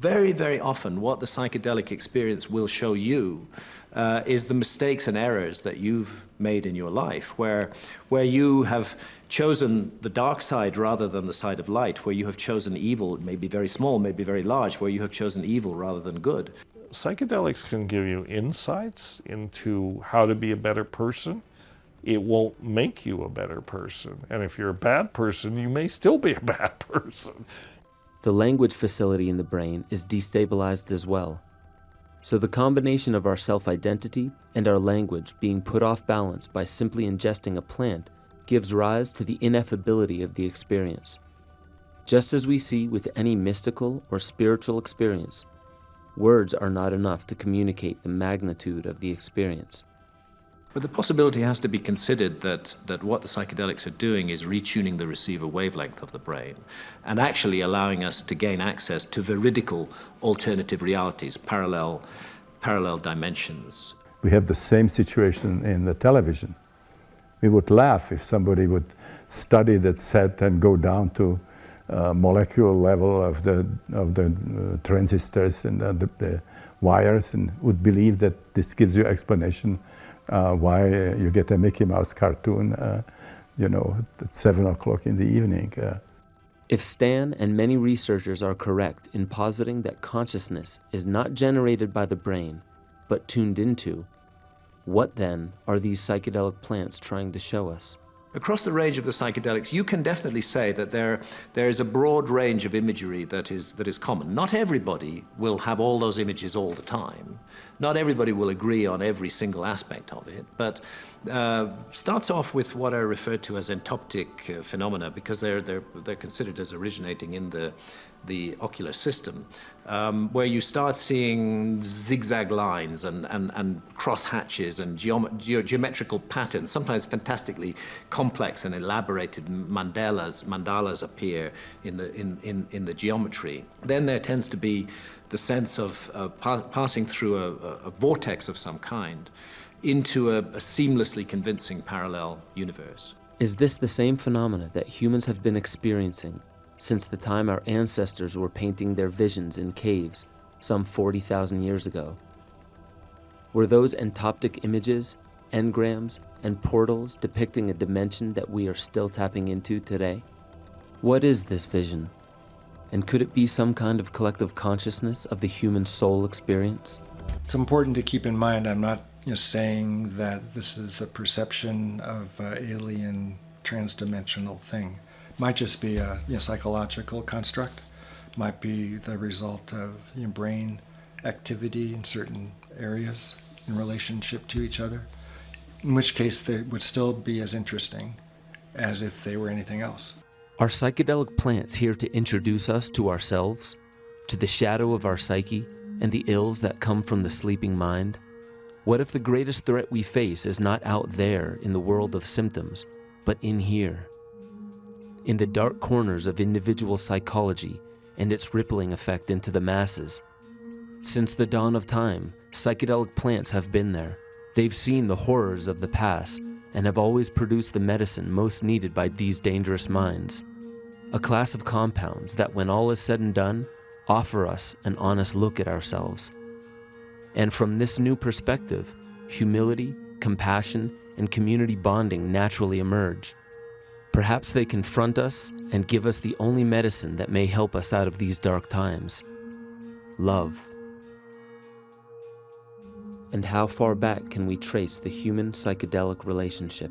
very, very often what the psychedelic experience will show you uh, is the mistakes and errors that you've made in your life, where, where you have chosen the dark side rather than the side of light, where you have chosen evil, maybe very small, maybe very large, where you have chosen evil rather than good. Psychedelics can give you insights into how to be a better person. It won't make you a better person. And if you're a bad person, you may still be a bad person. The language facility in the brain is destabilized as well. So the combination of our self-identity and our language being put off balance by simply ingesting a plant gives rise to the ineffability of the experience. Just as we see with any mystical or spiritual experience, words are not enough to communicate the magnitude of the experience. But the possibility has to be considered that, that what the psychedelics are doing is retuning the receiver wavelength of the brain and actually allowing us to gain access to veridical alternative realities, parallel, parallel dimensions. We have the same situation in the television. We would laugh if somebody would study that set and go down to uh, molecular level of the, of the uh, transistors and uh, the, the wires and would believe that this gives you explanation uh, why uh, you get a Mickey Mouse cartoon, uh, you know, at seven o'clock in the evening. If Stan and many researchers are correct in positing that consciousness is not generated by the brain, but tuned into, what then are these psychedelic plants trying to show us? Across the range of the psychedelics, you can definitely say that there, there is a broad range of imagery that is, that is common. Not everybody will have all those images all the time. Not everybody will agree on every single aspect of it, but uh, starts off with what are referred to as entoptic uh, phenomena because they're, they're, they're considered as originating in the, the ocular system, um, where you start seeing zigzag lines and, and, and cross hatches and geom ge geometrical patterns, sometimes fantastically complex and elaborated mandalas, mandalas appear in the, in, in, in the geometry. Then there tends to be the sense of uh, pa passing through a, a, vortex of some kind into a, a seamlessly convincing parallel universe. Is this the same phenomena that humans have been experiencing since the time our ancestors were painting their visions in caves some 40,000 years ago. Were those entoptic images, engrams, and portals depicting a dimension that we are still tapping into today? What is this vision? And could it be some kind of collective consciousness of the human soul experience? It's important to keep in mind I'm not know, saying that this is the perception of uh, alien transdimensional thing might just be a you know, psychological construct, might be the result of you know, brain activity in certain areas in relationship to each other, in which case they would still be as interesting as if they were anything else. Are psychedelic plants here to introduce us to ourselves, to the shadow of our psyche, and the ills that come from the sleeping mind? What if the greatest threat we face is not out there in the world of symptoms, but in here? In the dark corners of individual psychology and its rippling effect into the masses. Since the dawn of time, psychedelic plants have been there. They've seen the horrors of the past and have always produced the medicine most needed by these dangerous minds. A class of compounds that, when all is said and done, offer us an honest look at ourselves. And from this new perspective, humility, compassion, and community bonding naturally emerge. Perhaps they confront us and give us the only medicine that may help us out of these dark times love. And how far back can we trace the human psychedelic relationship?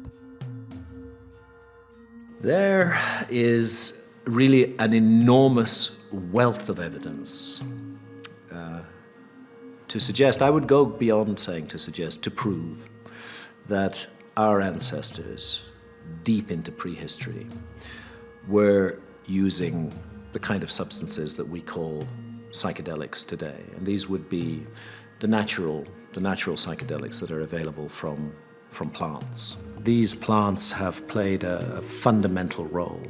There is really an enormous wealth of evidence uh, to suggest, I would go beyond saying to suggest, to prove that our ancestors deep into prehistory were using the kind of substances that we call psychedelics today. And these would be the natural, the natural psychedelics that are available from, from plants. These plants have played a, a fundamental role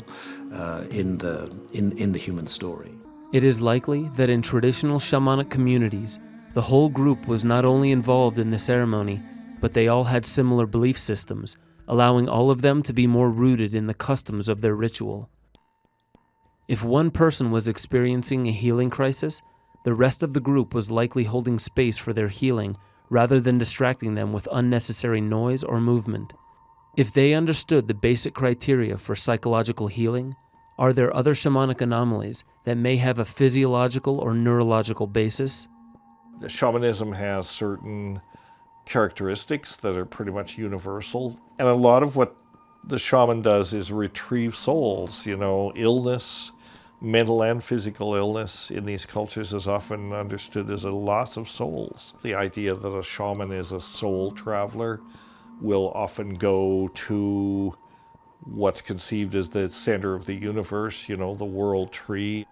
uh, in, the, in, in the human story. It is likely that in traditional shamanic communities, the whole group was not only involved in the ceremony, but they all had similar belief systems, allowing all of them to be more rooted in the customs of their ritual. If one person was experiencing a healing crisis, the rest of the group was likely holding space for their healing rather than distracting them with unnecessary noise or movement. If they understood the basic criteria for psychological healing, are there other shamanic anomalies that may have a physiological or neurological basis? Shamanism has certain characteristics that are pretty much universal. And a lot of what the shaman does is retrieve souls, you know, illness, mental and physical illness in these cultures is often understood as a loss of souls. The idea that a shaman is a soul traveler will often go to what's conceived as the center of the universe, you know, the world tree.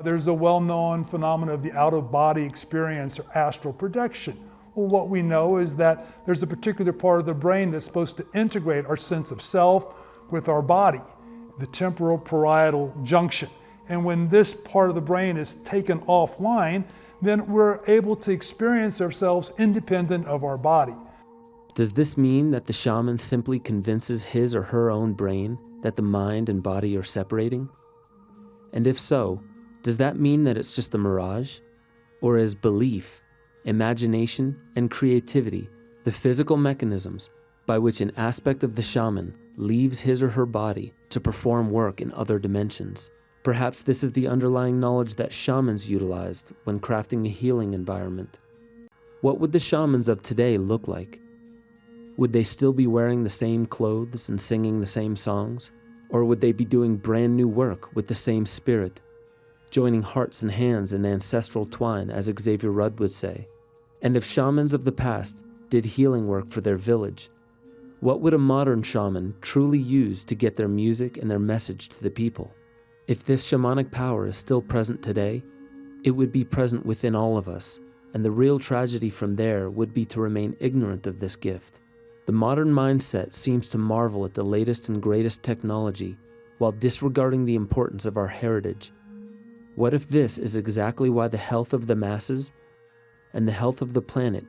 There's a well-known phenomenon of the out-of-body experience or astral projection. Well, what we know is that there's a particular part of the brain that's supposed to integrate our sense of self with our body, the temporal parietal junction. And when this part of the brain is taken offline, then we're able to experience ourselves independent of our body. Does this mean that the shaman simply convinces his or her own brain that the mind and body are separating? And if so, does that mean that it's just a mirage? Or is belief, imagination, and creativity the physical mechanisms by which an aspect of the shaman leaves his or her body to perform work in other dimensions? Perhaps this is the underlying knowledge that shamans utilized when crafting a healing environment. What would the shamans of today look like? Would they still be wearing the same clothes and singing the same songs? Or would they be doing brand new work with the same spirit, joining hearts and hands in ancestral twine, as Xavier Rudd would say? And if shamans of the past did healing work for their village, what would a modern shaman truly use to get their music and their message to the people? If this shamanic power is still present today, it would be present within all of us, and the real tragedy from there would be to remain ignorant of this gift. The modern mindset seems to marvel at the latest and greatest technology while disregarding the importance of our heritage. What if this is exactly why the health of the masses and the health of the planet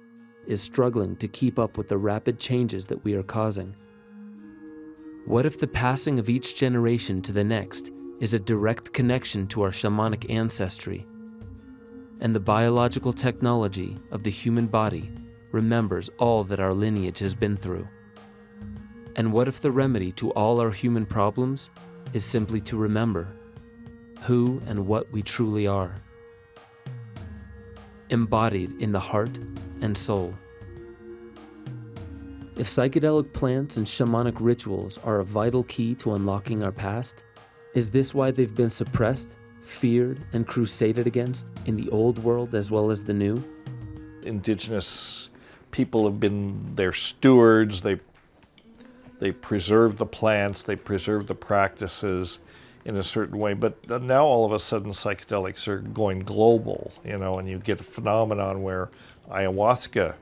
is struggling to keep up with the rapid changes that we are causing? What if the passing of each generation to the next is a direct connection to our shamanic ancestry, and the biological technology of the human body remembers all that our lineage has been through. And what if the remedy to all our human problems is simply to remember who and what we truly are, embodied in the heart and soul? If psychedelic plants and shamanic rituals are a vital key to unlocking our past, is this why they've been suppressed, feared, and crusaded against in the old world as well as the new? Indigenous people have been their stewards. They they preserve the plants, they preserve the practices in a certain way. But now all of a sudden psychedelics are going global, you know, and you get a phenomenon where ayahuasca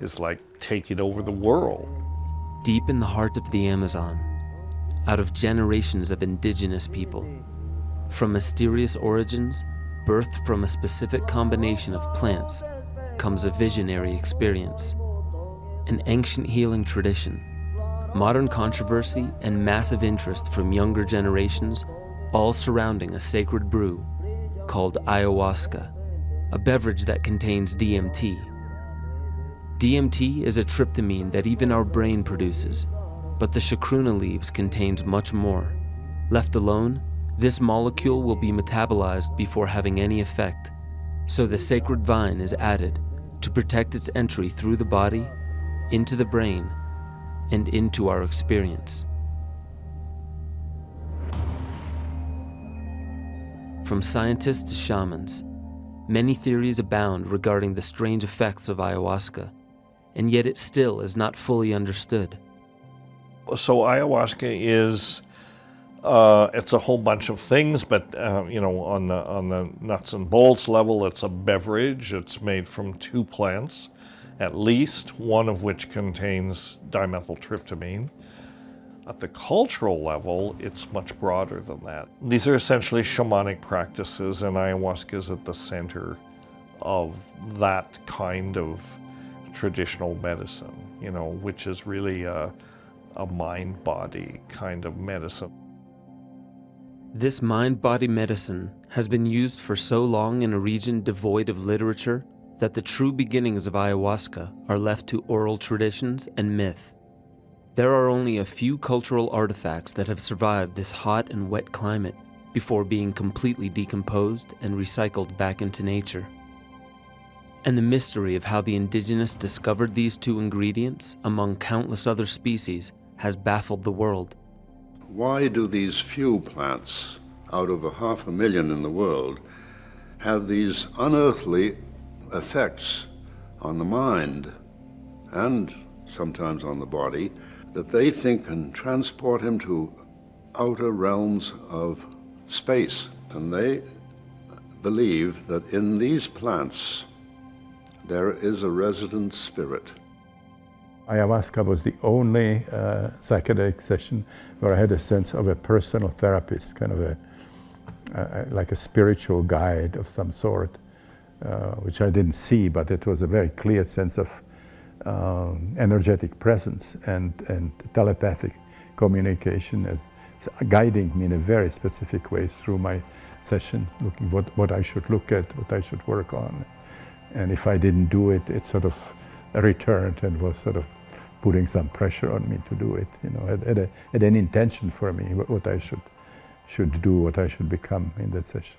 is like taking over the world. Deep in the heart of the Amazon, out of generations of indigenous people, from mysterious origins, birthed from a specific combination of plants, comes a visionary experience, an ancient healing tradition, modern controversy, and massive interest from younger generations, all surrounding a sacred brew called ayahuasca, a beverage that contains DMT. DMT is a tryptamine that even our brain produces, but the chacruna leaves contains much more. Left alone, this molecule will be metabolized before having any effect, so the sacred vine is added to protect its entry through the body, into the brain, and into our experience. From scientists to shamans, many theories abound regarding the strange effects of ayahuasca, and yet it still is not fully understood. So ayahuasca is uh, it's a whole bunch of things, but uh, you know, on the on the nuts and bolts level, it's a beverage. It's made from two plants, at least one of which contains dimethyltryptamine. At the cultural level, it's much broader than that. These are essentially shamanic practices, and ayahuasca is at the center of that kind of traditional medicine. You know, which is really a, a mind-body kind of medicine. This mind-body medicine has been used for so long in a region devoid of literature that the true beginnings of ayahuasca are left to oral traditions and myth. There are only a few cultural artifacts that have survived this hot and wet climate before being completely decomposed and recycled back into nature. And the mystery of how the indigenous discovered these two ingredients among countless other species has baffled the world. Why do these few plants, out of a half a million in the world, have these unearthly effects on the mind and sometimes on the body that they think can transport him to outer realms of space. And they believe that in these plants there is a resident spirit. Ayahuasca was the only uh, psychedelic session where I had a sense of a personal therapist, kind of a, like a spiritual guide of some sort, uh, which I didn't see, but it was a very clear sense of um, energetic presence and, and telepathic communication as guiding me in a very specific way through my sessions, looking what, what I should look at, what I should work on. And if I didn't do it, it sort of returned and was sort of putting some pressure on me to do it. You know, had, had, a, had an intention for me what I should should do, what I should become in that session.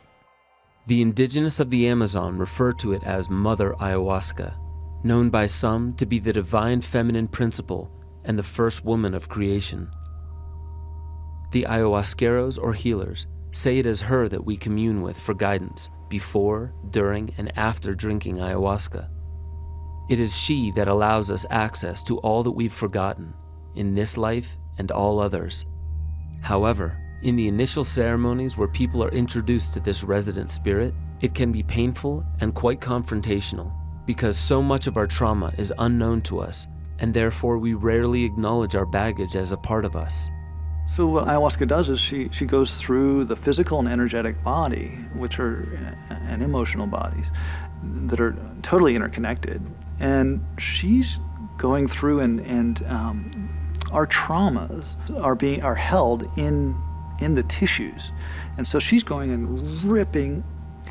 The indigenous of the Amazon refer to it as Mother Ayahuasca, known by some to be the divine feminine principle and the first woman of creation. The ayahuasqueros or healers say it is her that we commune with for guidance before, during, and after drinking ayahuasca. It is she that allows us access to all that we've forgotten in this life and all others. However, in the initial ceremonies where people are introduced to this resident spirit, it can be painful and quite confrontational because so much of our trauma is unknown to us and therefore we rarely acknowledge our baggage as a part of us. So what ayahuasca does is she, she goes through the physical and energetic body, which are, and emotional bodies, that are totally interconnected. And she's going through and, and um, our traumas are being, are held in, in the tissues. And so she's going and ripping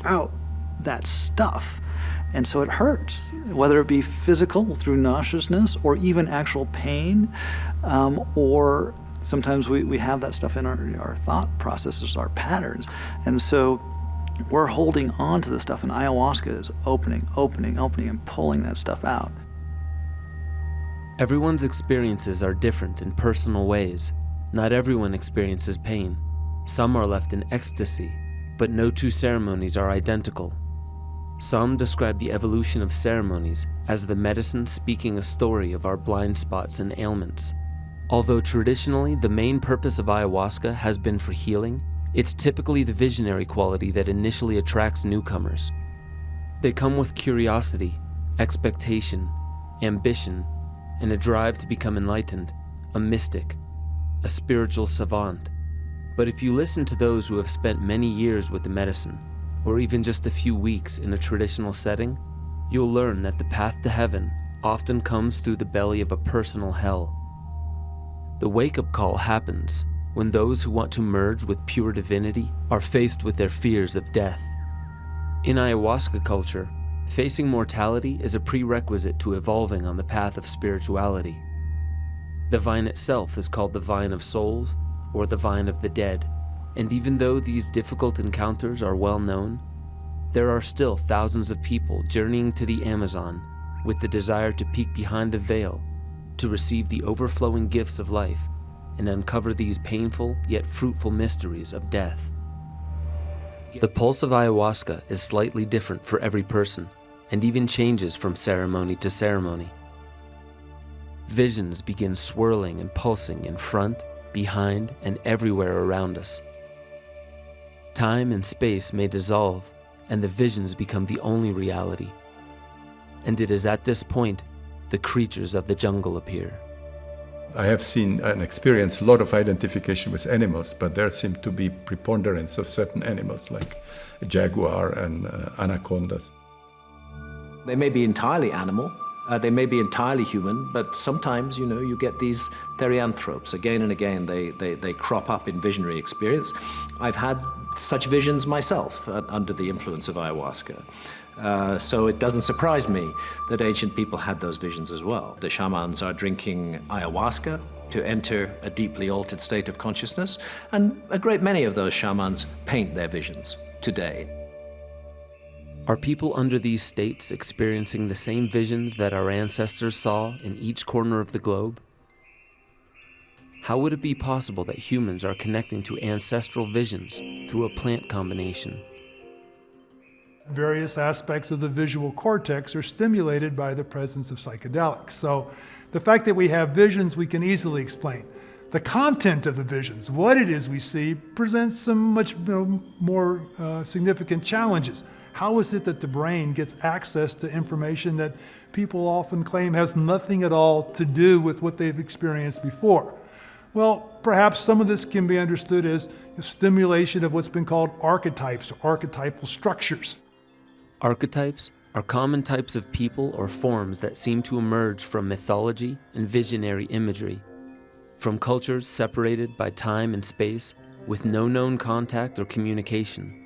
out that stuff. And so it hurts, whether it be physical through nauseousness or even actual pain, um, or sometimes we, we have that stuff in our, our thought processes, our patterns. And so we're holding on to the stuff, and ayahuasca is opening, opening, opening, and pulling that stuff out. Everyone's experiences are different in personal ways. Not everyone experiences pain. Some are left in ecstasy, but no two ceremonies are identical. Some describe the evolution of ceremonies as the medicine speaking a story of our blind spots and ailments. Although traditionally the main purpose of ayahuasca has been for healing, it's typically the visionary quality that initially attracts newcomers. They come with curiosity, expectation, ambition, and a drive to become enlightened, a mystic, a spiritual savant. But if you listen to those who have spent many years with the medicine, or even just a few weeks in a traditional setting, you'll learn that the path to heaven often comes through the belly of a personal hell. The wake-up call happens when those who want to merge with pure divinity are faced with their fears of death. In ayahuasca culture, facing mortality is a prerequisite to evolving on the path of spirituality. The vine itself is called the vine of souls or the vine of the dead, and even though these difficult encounters are well known, there are still thousands of people journeying to the Amazon with the desire to peek behind the veil to receive the overflowing gifts of life and uncover these painful yet fruitful mysteries of death. The pulse of ayahuasca is slightly different for every person and even changes from ceremony to ceremony. Visions begin swirling and pulsing in front, behind, and everywhere around us. Time and space may dissolve and the visions become the only reality. And it is at this point the creatures of the jungle appear. I have seen and experienced a lot of identification with animals, but there seem to be preponderance of certain animals like jaguar and uh, anacondas. They may be entirely animal, Uh, they may be entirely human, but sometimes, you know, you get these therianthropes. Again and again, they, they, they crop up in visionary experience. I've had such visions myself uh, under the influence of ayahuasca. Uh, so it doesn't surprise me that ancient people had those visions as well. The shamans are drinking ayahuasca to enter a deeply altered state of consciousness, and a great many of those shamans paint their visions today. Are people under these states experiencing the same visions that our ancestors saw in each corner of the globe? How would it be possible that humans are connecting to ancestral visions through a plant combination? Various aspects of the visual cortex are stimulated by the presence of psychedelics. So the fact that we have visions we can easily explain. The content of the visions, what it is we see, presents some much more uh, significant challenges. How is it that the brain gets access to information that people often claim has nothing at all to do with what they've experienced before? Well, perhaps some of this can be understood as stimulation of what's been called archetypes or archetypal structures. Archetypes are common types of people or forms that seem to emerge from mythology and visionary imagery, from cultures separated by time and space with no known contact or communication.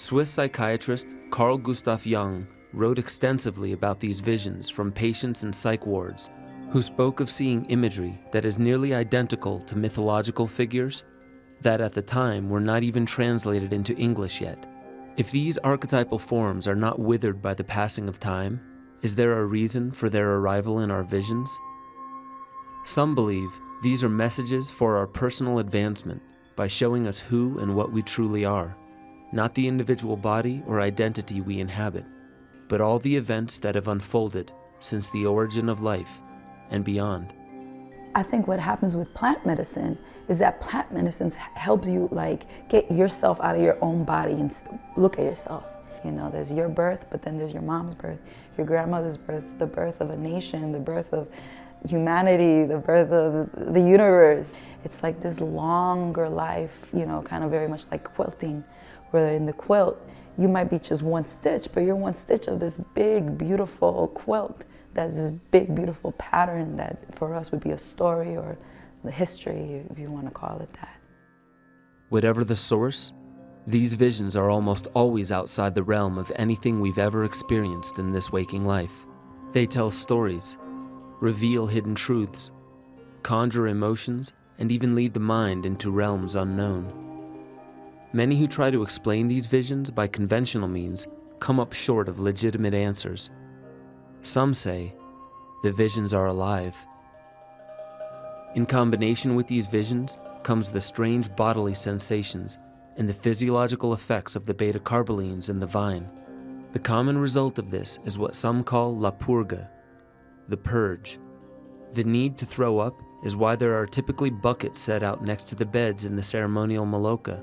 Swiss psychiatrist Carl Gustav Jung wrote extensively about these visions from patients in psych wards who spoke of seeing imagery that is nearly identical to mythological figures that at the time were not even translated into English yet. If these archetypal forms are not withered by the passing of time, is there a reason for their arrival in our visions? Some believe these are messages for our personal advancement by showing us who and what we truly are not the individual body or identity we inhabit, but all the events that have unfolded since the origin of life and beyond. I think what happens with plant medicine is that plant medicine helps you like get yourself out of your own body and look at yourself. You know, there's your birth, but then there's your mom's birth, your grandmother's birth, the birth of a nation, the birth of humanity, the birth of the universe. It's like this longer life, you know, kind of very much like quilting where in the quilt, you might be just one stitch, but you're one stitch of this big, beautiful quilt that's this big, beautiful pattern that for us would be a story or the history, if you want to call it that. Whatever the source, these visions are almost always outside the realm of anything we've ever experienced in this waking life. They tell stories, reveal hidden truths, conjure emotions, and even lead the mind into realms unknown. Many who try to explain these visions by conventional means come up short of legitimate answers. Some say the visions are alive. In combination with these visions comes the strange bodily sensations and the physiological effects of the beta-carbolines in the vine. The common result of this is what some call la purga, the purge. The need to throw up is why there are typically buckets set out next to the beds in the ceremonial maloca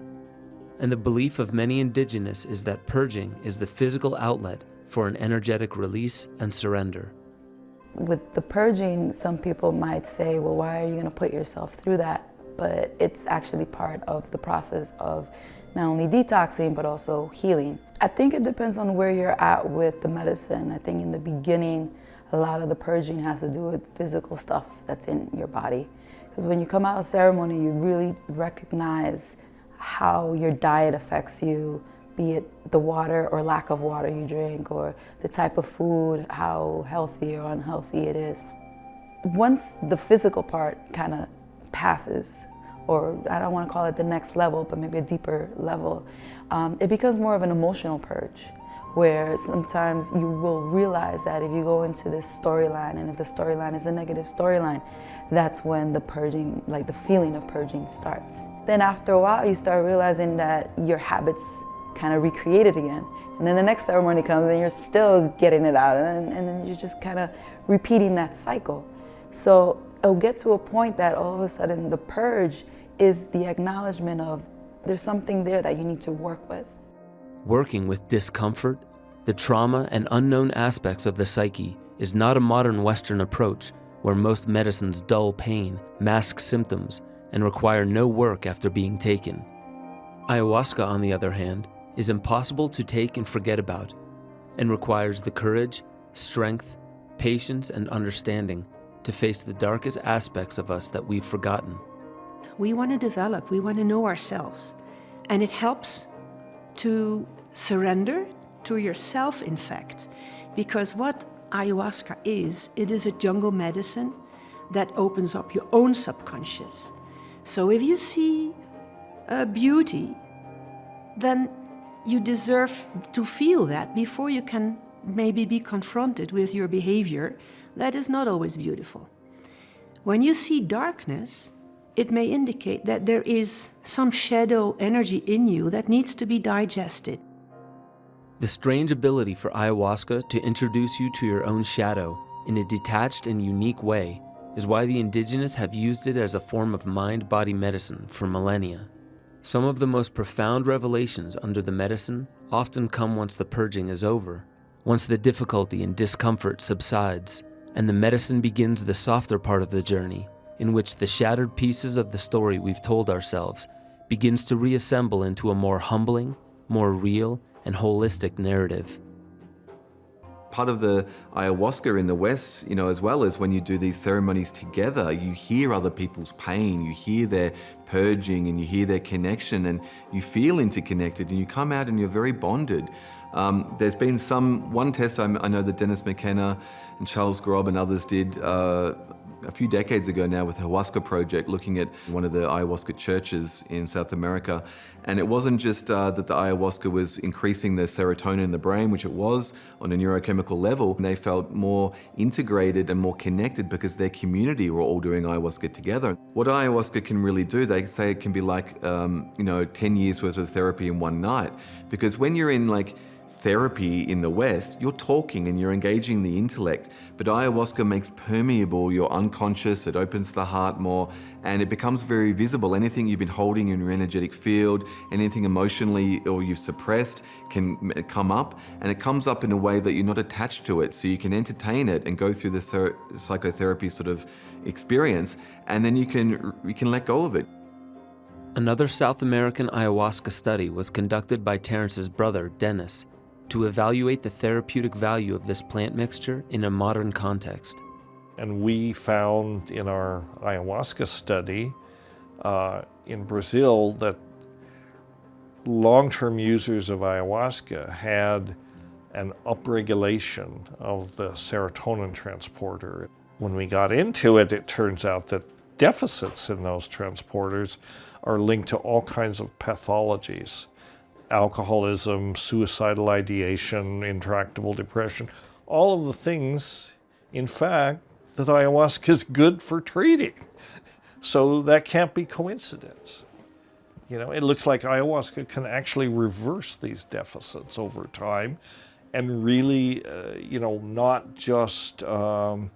and the belief of many indigenous is that purging is the physical outlet for an energetic release and surrender. With the purging, some people might say, well, why are you going to put yourself through that? But it's actually part of the process of not only detoxing, but also healing. I think it depends on where you're at with the medicine. I think in the beginning, a lot of the purging has to do with physical stuff that's in your body. Because when you come out of ceremony, you really recognize how your diet affects you, be it the water or lack of water you drink, or the type of food, how healthy or unhealthy it is. Once the physical part kind of passes, or I don't want to call it the next level, but maybe a deeper level, um, it becomes more of an emotional purge where sometimes you will realize that if you go into this storyline and if the storyline is a negative storyline, that's when the purging, like the feeling of purging starts. Then after a while, you start realizing that your habits kind of recreated again. And then the next ceremony comes and you're still getting it out and, and then you're just kind of repeating that cycle. So it'll get to a point that all of a sudden the purge is the acknowledgement of there's something there that you need to work with. Working with discomfort, the trauma and unknown aspects of the psyche is not a modern Western approach where most medicines dull pain, mask symptoms, and require no work after being taken. Ayahuasca, on the other hand, is impossible to take and forget about, and requires the courage, strength, patience, and understanding to face the darkest aspects of us that we've forgotten. We want to develop, we want to know ourselves. And it helps to surrender to yourself, in fact, because what ayahuasca is, it is a jungle medicine that opens up your own subconscious. So if you see a beauty, then you deserve to feel that before you can maybe be confronted with your behavior that is not always beautiful. When you see darkness, it may indicate that there is some shadow energy in you that needs to be digested. The strange ability for ayahuasca to introduce you to your own shadow in a detached and unique way is why the indigenous have used it as a form of mind-body medicine for millennia. Some of the most profound revelations under the medicine often come once the purging is over, once the difficulty and discomfort subsides, and the medicine begins the softer part of the journey, in which the shattered pieces of the story we've told ourselves begins to reassemble into a more humbling, more real, and holistic narrative. Part of the ayahuasca in the West, you know, as well as when you do these ceremonies together, you hear other people's pain, you hear their purging and you hear their connection and you feel interconnected and you come out and you're very bonded. Um, there's been some, one test I, I, know that Dennis McKenna and Charles Grob and others did uh, a few decades ago now with the Hoasca Project, looking at one of the ayahuasca churches in South America. And it wasn't just uh, that the ayahuasca was increasing the serotonin in the brain, which it was on a neurochemical level. They felt more integrated and more connected because their community were all doing ayahuasca together. What ayahuasca can really do, they say it can be like, um, you know, 10 years worth of therapy in one night. Because when you're in like therapy in the West, you're talking and you're engaging the intellect, but ayahuasca makes permeable your unconscious, it opens the heart more, and it becomes very visible. Anything you've been holding in your energetic field, anything emotionally or you've suppressed can come up, and it comes up in a way that you're not attached to it, so you can entertain it and go through the psychotherapy sort of experience, and then you can, you can let go of it. Another South American ayahuasca study was conducted by Terence's brother, Dennis, to evaluate the therapeutic value of this plant mixture in a modern context. And we found in our ayahuasca study uh, in Brazil that long-term users of ayahuasca had an upregulation of the serotonin transporter. When we got into it, it turns out that deficits in those transporters are linked to all kinds of pathologies alcoholism, suicidal ideation, intractable depression, all of the things, in fact, that ayahuasca is good for treating. So that can't be coincidence. You know, it looks like ayahuasca can actually reverse these deficits over time and really, uh, you know, not just um,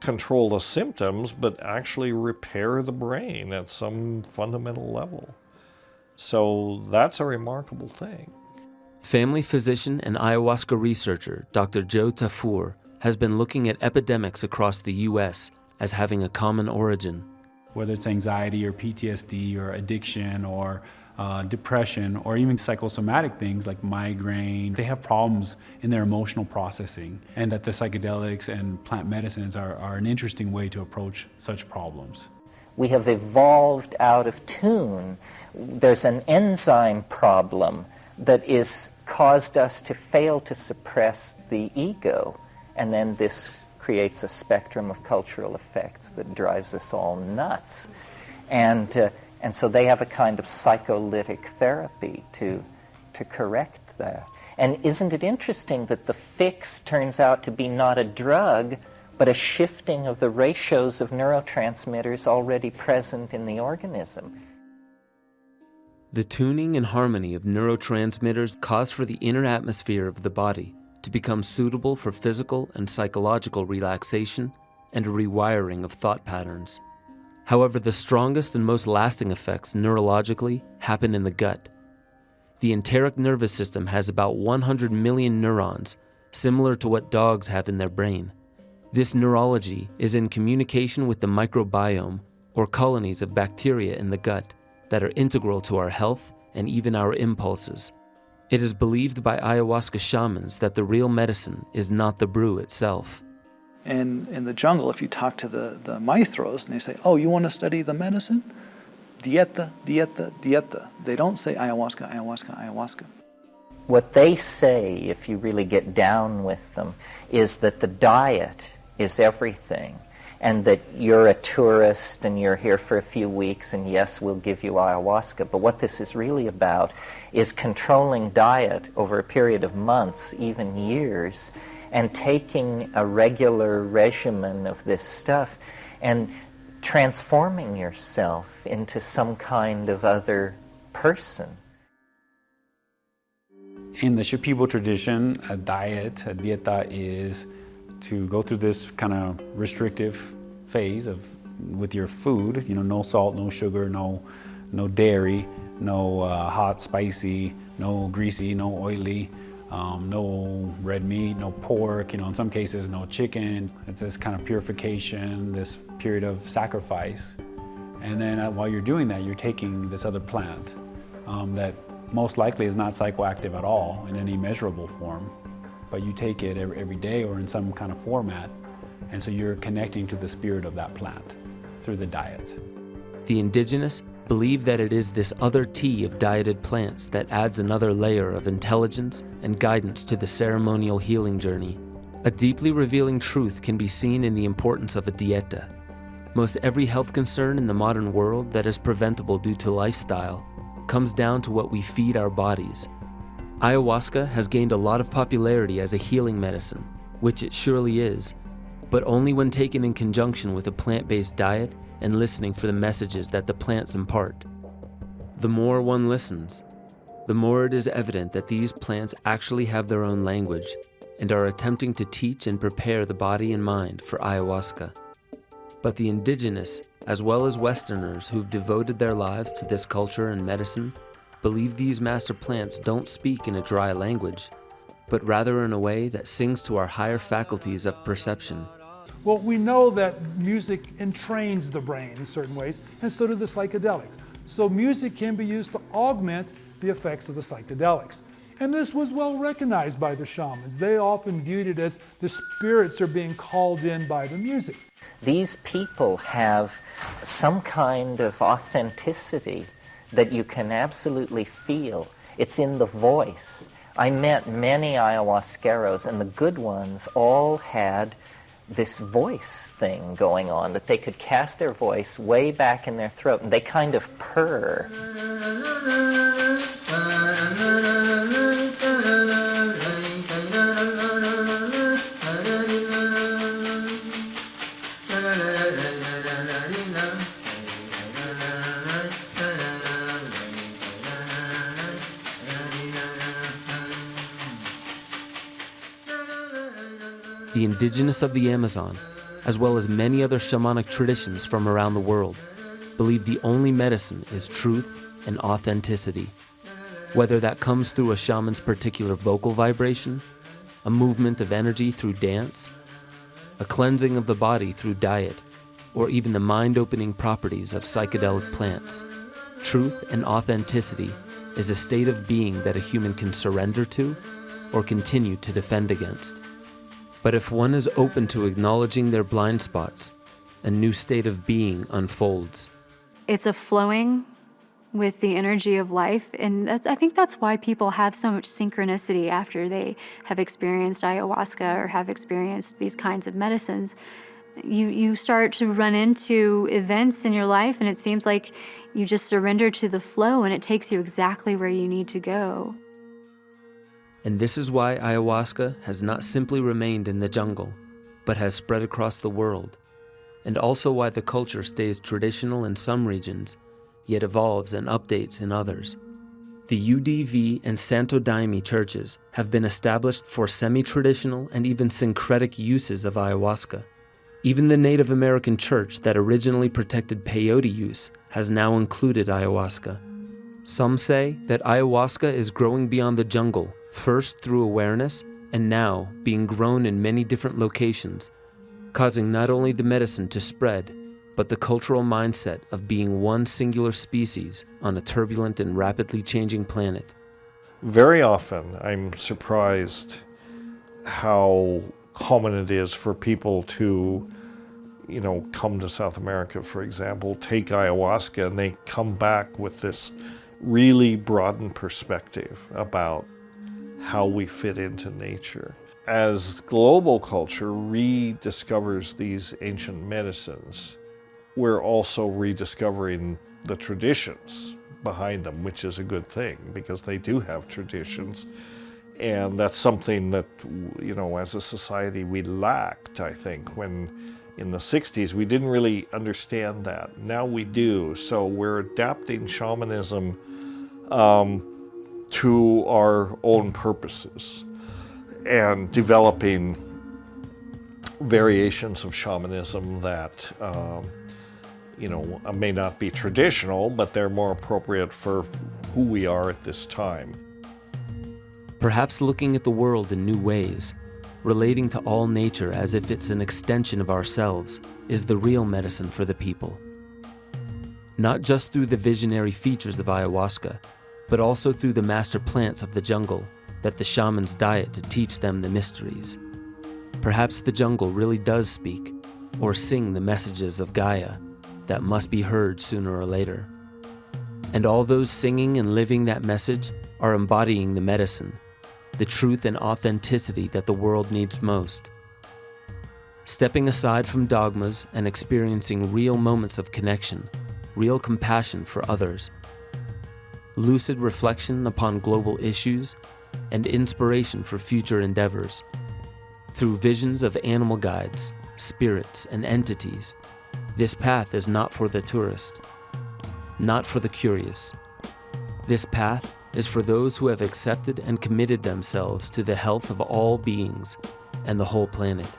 control the symptoms, but actually repair the brain at some fundamental level. So that's a remarkable thing. Family physician and ayahuasca researcher Dr. Joe Tafur has been looking at epidemics across the U.S. as having a common origin. Whether it's anxiety or PTSD or addiction or uh, depression or even psychosomatic things like migraine, they have problems in their emotional processing and that the psychedelics and plant medicines are, are an interesting way to approach such problems. We have evolved out of tune there's an enzyme problem that is caused us to fail to suppress the ego. And then this creates a spectrum of cultural effects that drives us all nuts. And, uh, and so they have a kind of psycholytic therapy to, to correct that. And isn't it interesting that the fix turns out to be not a drug, but a shifting of the ratios of neurotransmitters already present in the organism? The tuning and harmony of neurotransmitters cause for the inner atmosphere of the body to become suitable for physical and psychological relaxation and a rewiring of thought patterns. However, the strongest and most lasting effects neurologically happen in the gut. The enteric nervous system has about 100 million neurons, similar to what dogs have in their brain. This neurology is in communication with the microbiome, or colonies of bacteria in the gut that are integral to our health and even our impulses. It is believed by ayahuasca shamans that the real medicine is not the brew itself. And in the jungle, if you talk to the, the maestros and they say, oh, you want to study the medicine? Dieta, dieta, dieta. They don't say ayahuasca, ayahuasca, ayahuasca. What they say, if you really get down with them, is that the diet is everything and that you're a tourist and you're here for a few weeks and yes, we'll give you ayahuasca. But what this is really about is controlling diet over a period of months, even years, and taking a regular regimen of this stuff and transforming yourself into some kind of other person. In the Shipibo tradition, a diet, a dieta is to go through this kind of restrictive phase of with your food, you know, no salt, no sugar, no, no dairy, no uh, hot, spicy, no greasy, no oily, um, no red meat, no pork, you know, in some cases, no chicken. It's this kind of purification, this period of sacrifice. And then uh, while you're doing that, you're taking this other plant um, that most likely is not psychoactive at all in any measurable form, but you take it every, day or in some kind of format, and so you're connecting to the spirit of that plant through the diet. The indigenous believe that it is this other tea of dieted plants that adds another layer of intelligence and guidance to the ceremonial healing journey. A deeply revealing truth can be seen in the importance of a dieta. Most every health concern in the modern world that is preventable due to lifestyle comes down to what we feed our bodies. Ayahuasca has gained a lot of popularity as a healing medicine, which it surely is, but only when taken in conjunction with a plant-based diet and listening for the messages that the plants impart. The more one listens, the more it is evident that these plants actually have their own language and are attempting to teach and prepare the body and mind for ayahuasca. But the indigenous, as well as Westerners who've devoted their lives to this culture and medicine, believe these master plants don't speak in a dry language, but rather in a way that sings to our higher faculties of perception well, we know that music entrains the brain in certain ways, and so do the psychedelics. So music can be used to augment the effects of the psychedelics. And this was well recognized by the shamans. They often viewed it as the spirits are being called in by the music. These people have some kind of authenticity that you can absolutely feel. It's in the voice. I met many ayahuasqueros, and the good ones all had this voice thing going on, that they could cast their voice way back in their throat, and they kind of purr. The indigenous of the Amazon, as well as many other shamanic traditions from around the world, believe the only medicine is truth and authenticity. Whether that comes through a shaman's particular vocal vibration, a movement of energy through dance, a cleansing of the body through diet, or even the mind-opening properties of psychedelic plants, truth and authenticity is a state of being that a human can surrender to or continue to defend against. But if one is open to acknowledging their blind spots, a new state of being unfolds. It's a flowing with the energy of life and that's I think that's why people have so much synchronicity after they have experienced ayahuasca or have experienced these kinds of medicines. You you start to run into events in your life and it seems like you just surrender to the flow and it takes you exactly where you need to go. And this is why ayahuasca has not simply remained in the jungle, but has spread across the world, and also why the culture stays traditional in some regions, yet evolves and updates in others. The UDV and Santo Daime churches have been established for semi-traditional and even syncretic uses of ayahuasca. Even the Native American church that originally protected peyote use has now included ayahuasca. Some say that ayahuasca is growing beyond the jungle first through awareness and now being grown in many different locations, causing not only the medicine to spread, but the cultural mindset of being one singular species on a turbulent and rapidly changing planet. Very often I'm surprised how common it is for people to, you know, come to South America, for example, take ayahuasca, and they come back with this really broadened perspective about how we fit into nature. As global culture rediscovers these ancient medicines, we're also rediscovering the traditions behind them, which is a good thing because they do have traditions. And that's something that, you know, as a society we lacked, I think, when in the 60s we didn't really understand that. Now we do. So we're adapting shamanism um, to our own purposes and developing variations of shamanism that um, you know, may not be traditional, but they're more appropriate for who we are at this time. Perhaps looking at the world in new ways, relating to all nature as if it's an extension of ourselves, is the real medicine for the people. Not just through the visionary features of ayahuasca, but also through the master plants of the jungle that the shamans diet to teach them the mysteries. Perhaps the jungle really does speak or sing the messages of Gaia that must be heard sooner or later. And all those singing and living that message are embodying the medicine, the truth and authenticity that the world needs most. Stepping aside from dogmas and experiencing real moments of connection, real compassion for others, lucid reflection upon global issues, and inspiration for future endeavors. Through visions of animal guides, spirits, and entities, this path is not for the tourist, not for the curious. This path is for those who have accepted and committed themselves to the health of all beings and the whole planet.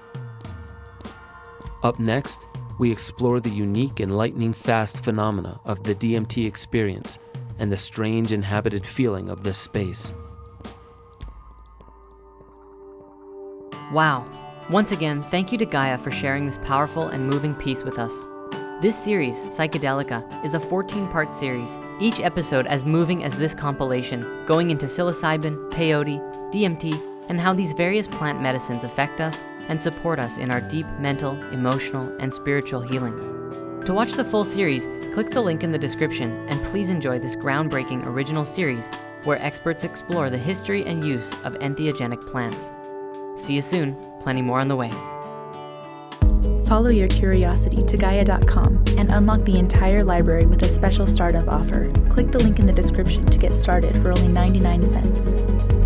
Up next, we explore the unique and lightning fast phenomena of the DMT experience and the strange inhabited feeling of this space. Wow. Once again, thank you to Gaia for sharing this powerful and moving piece with us. This series, Psychedelica, is a 14-part series, each episode as moving as this compilation, going into psilocybin, peyote, DMT, and how these various plant medicines affect us and support us in our deep mental, emotional, and spiritual healing. To watch the full series, click the link in the description and please enjoy this groundbreaking original series where experts explore the history and use of entheogenic plants. See you soon, plenty more on the way. Follow your curiosity to Gaia.com and unlock the entire library with a special startup offer. Click the link in the description to get started for only 99 cents.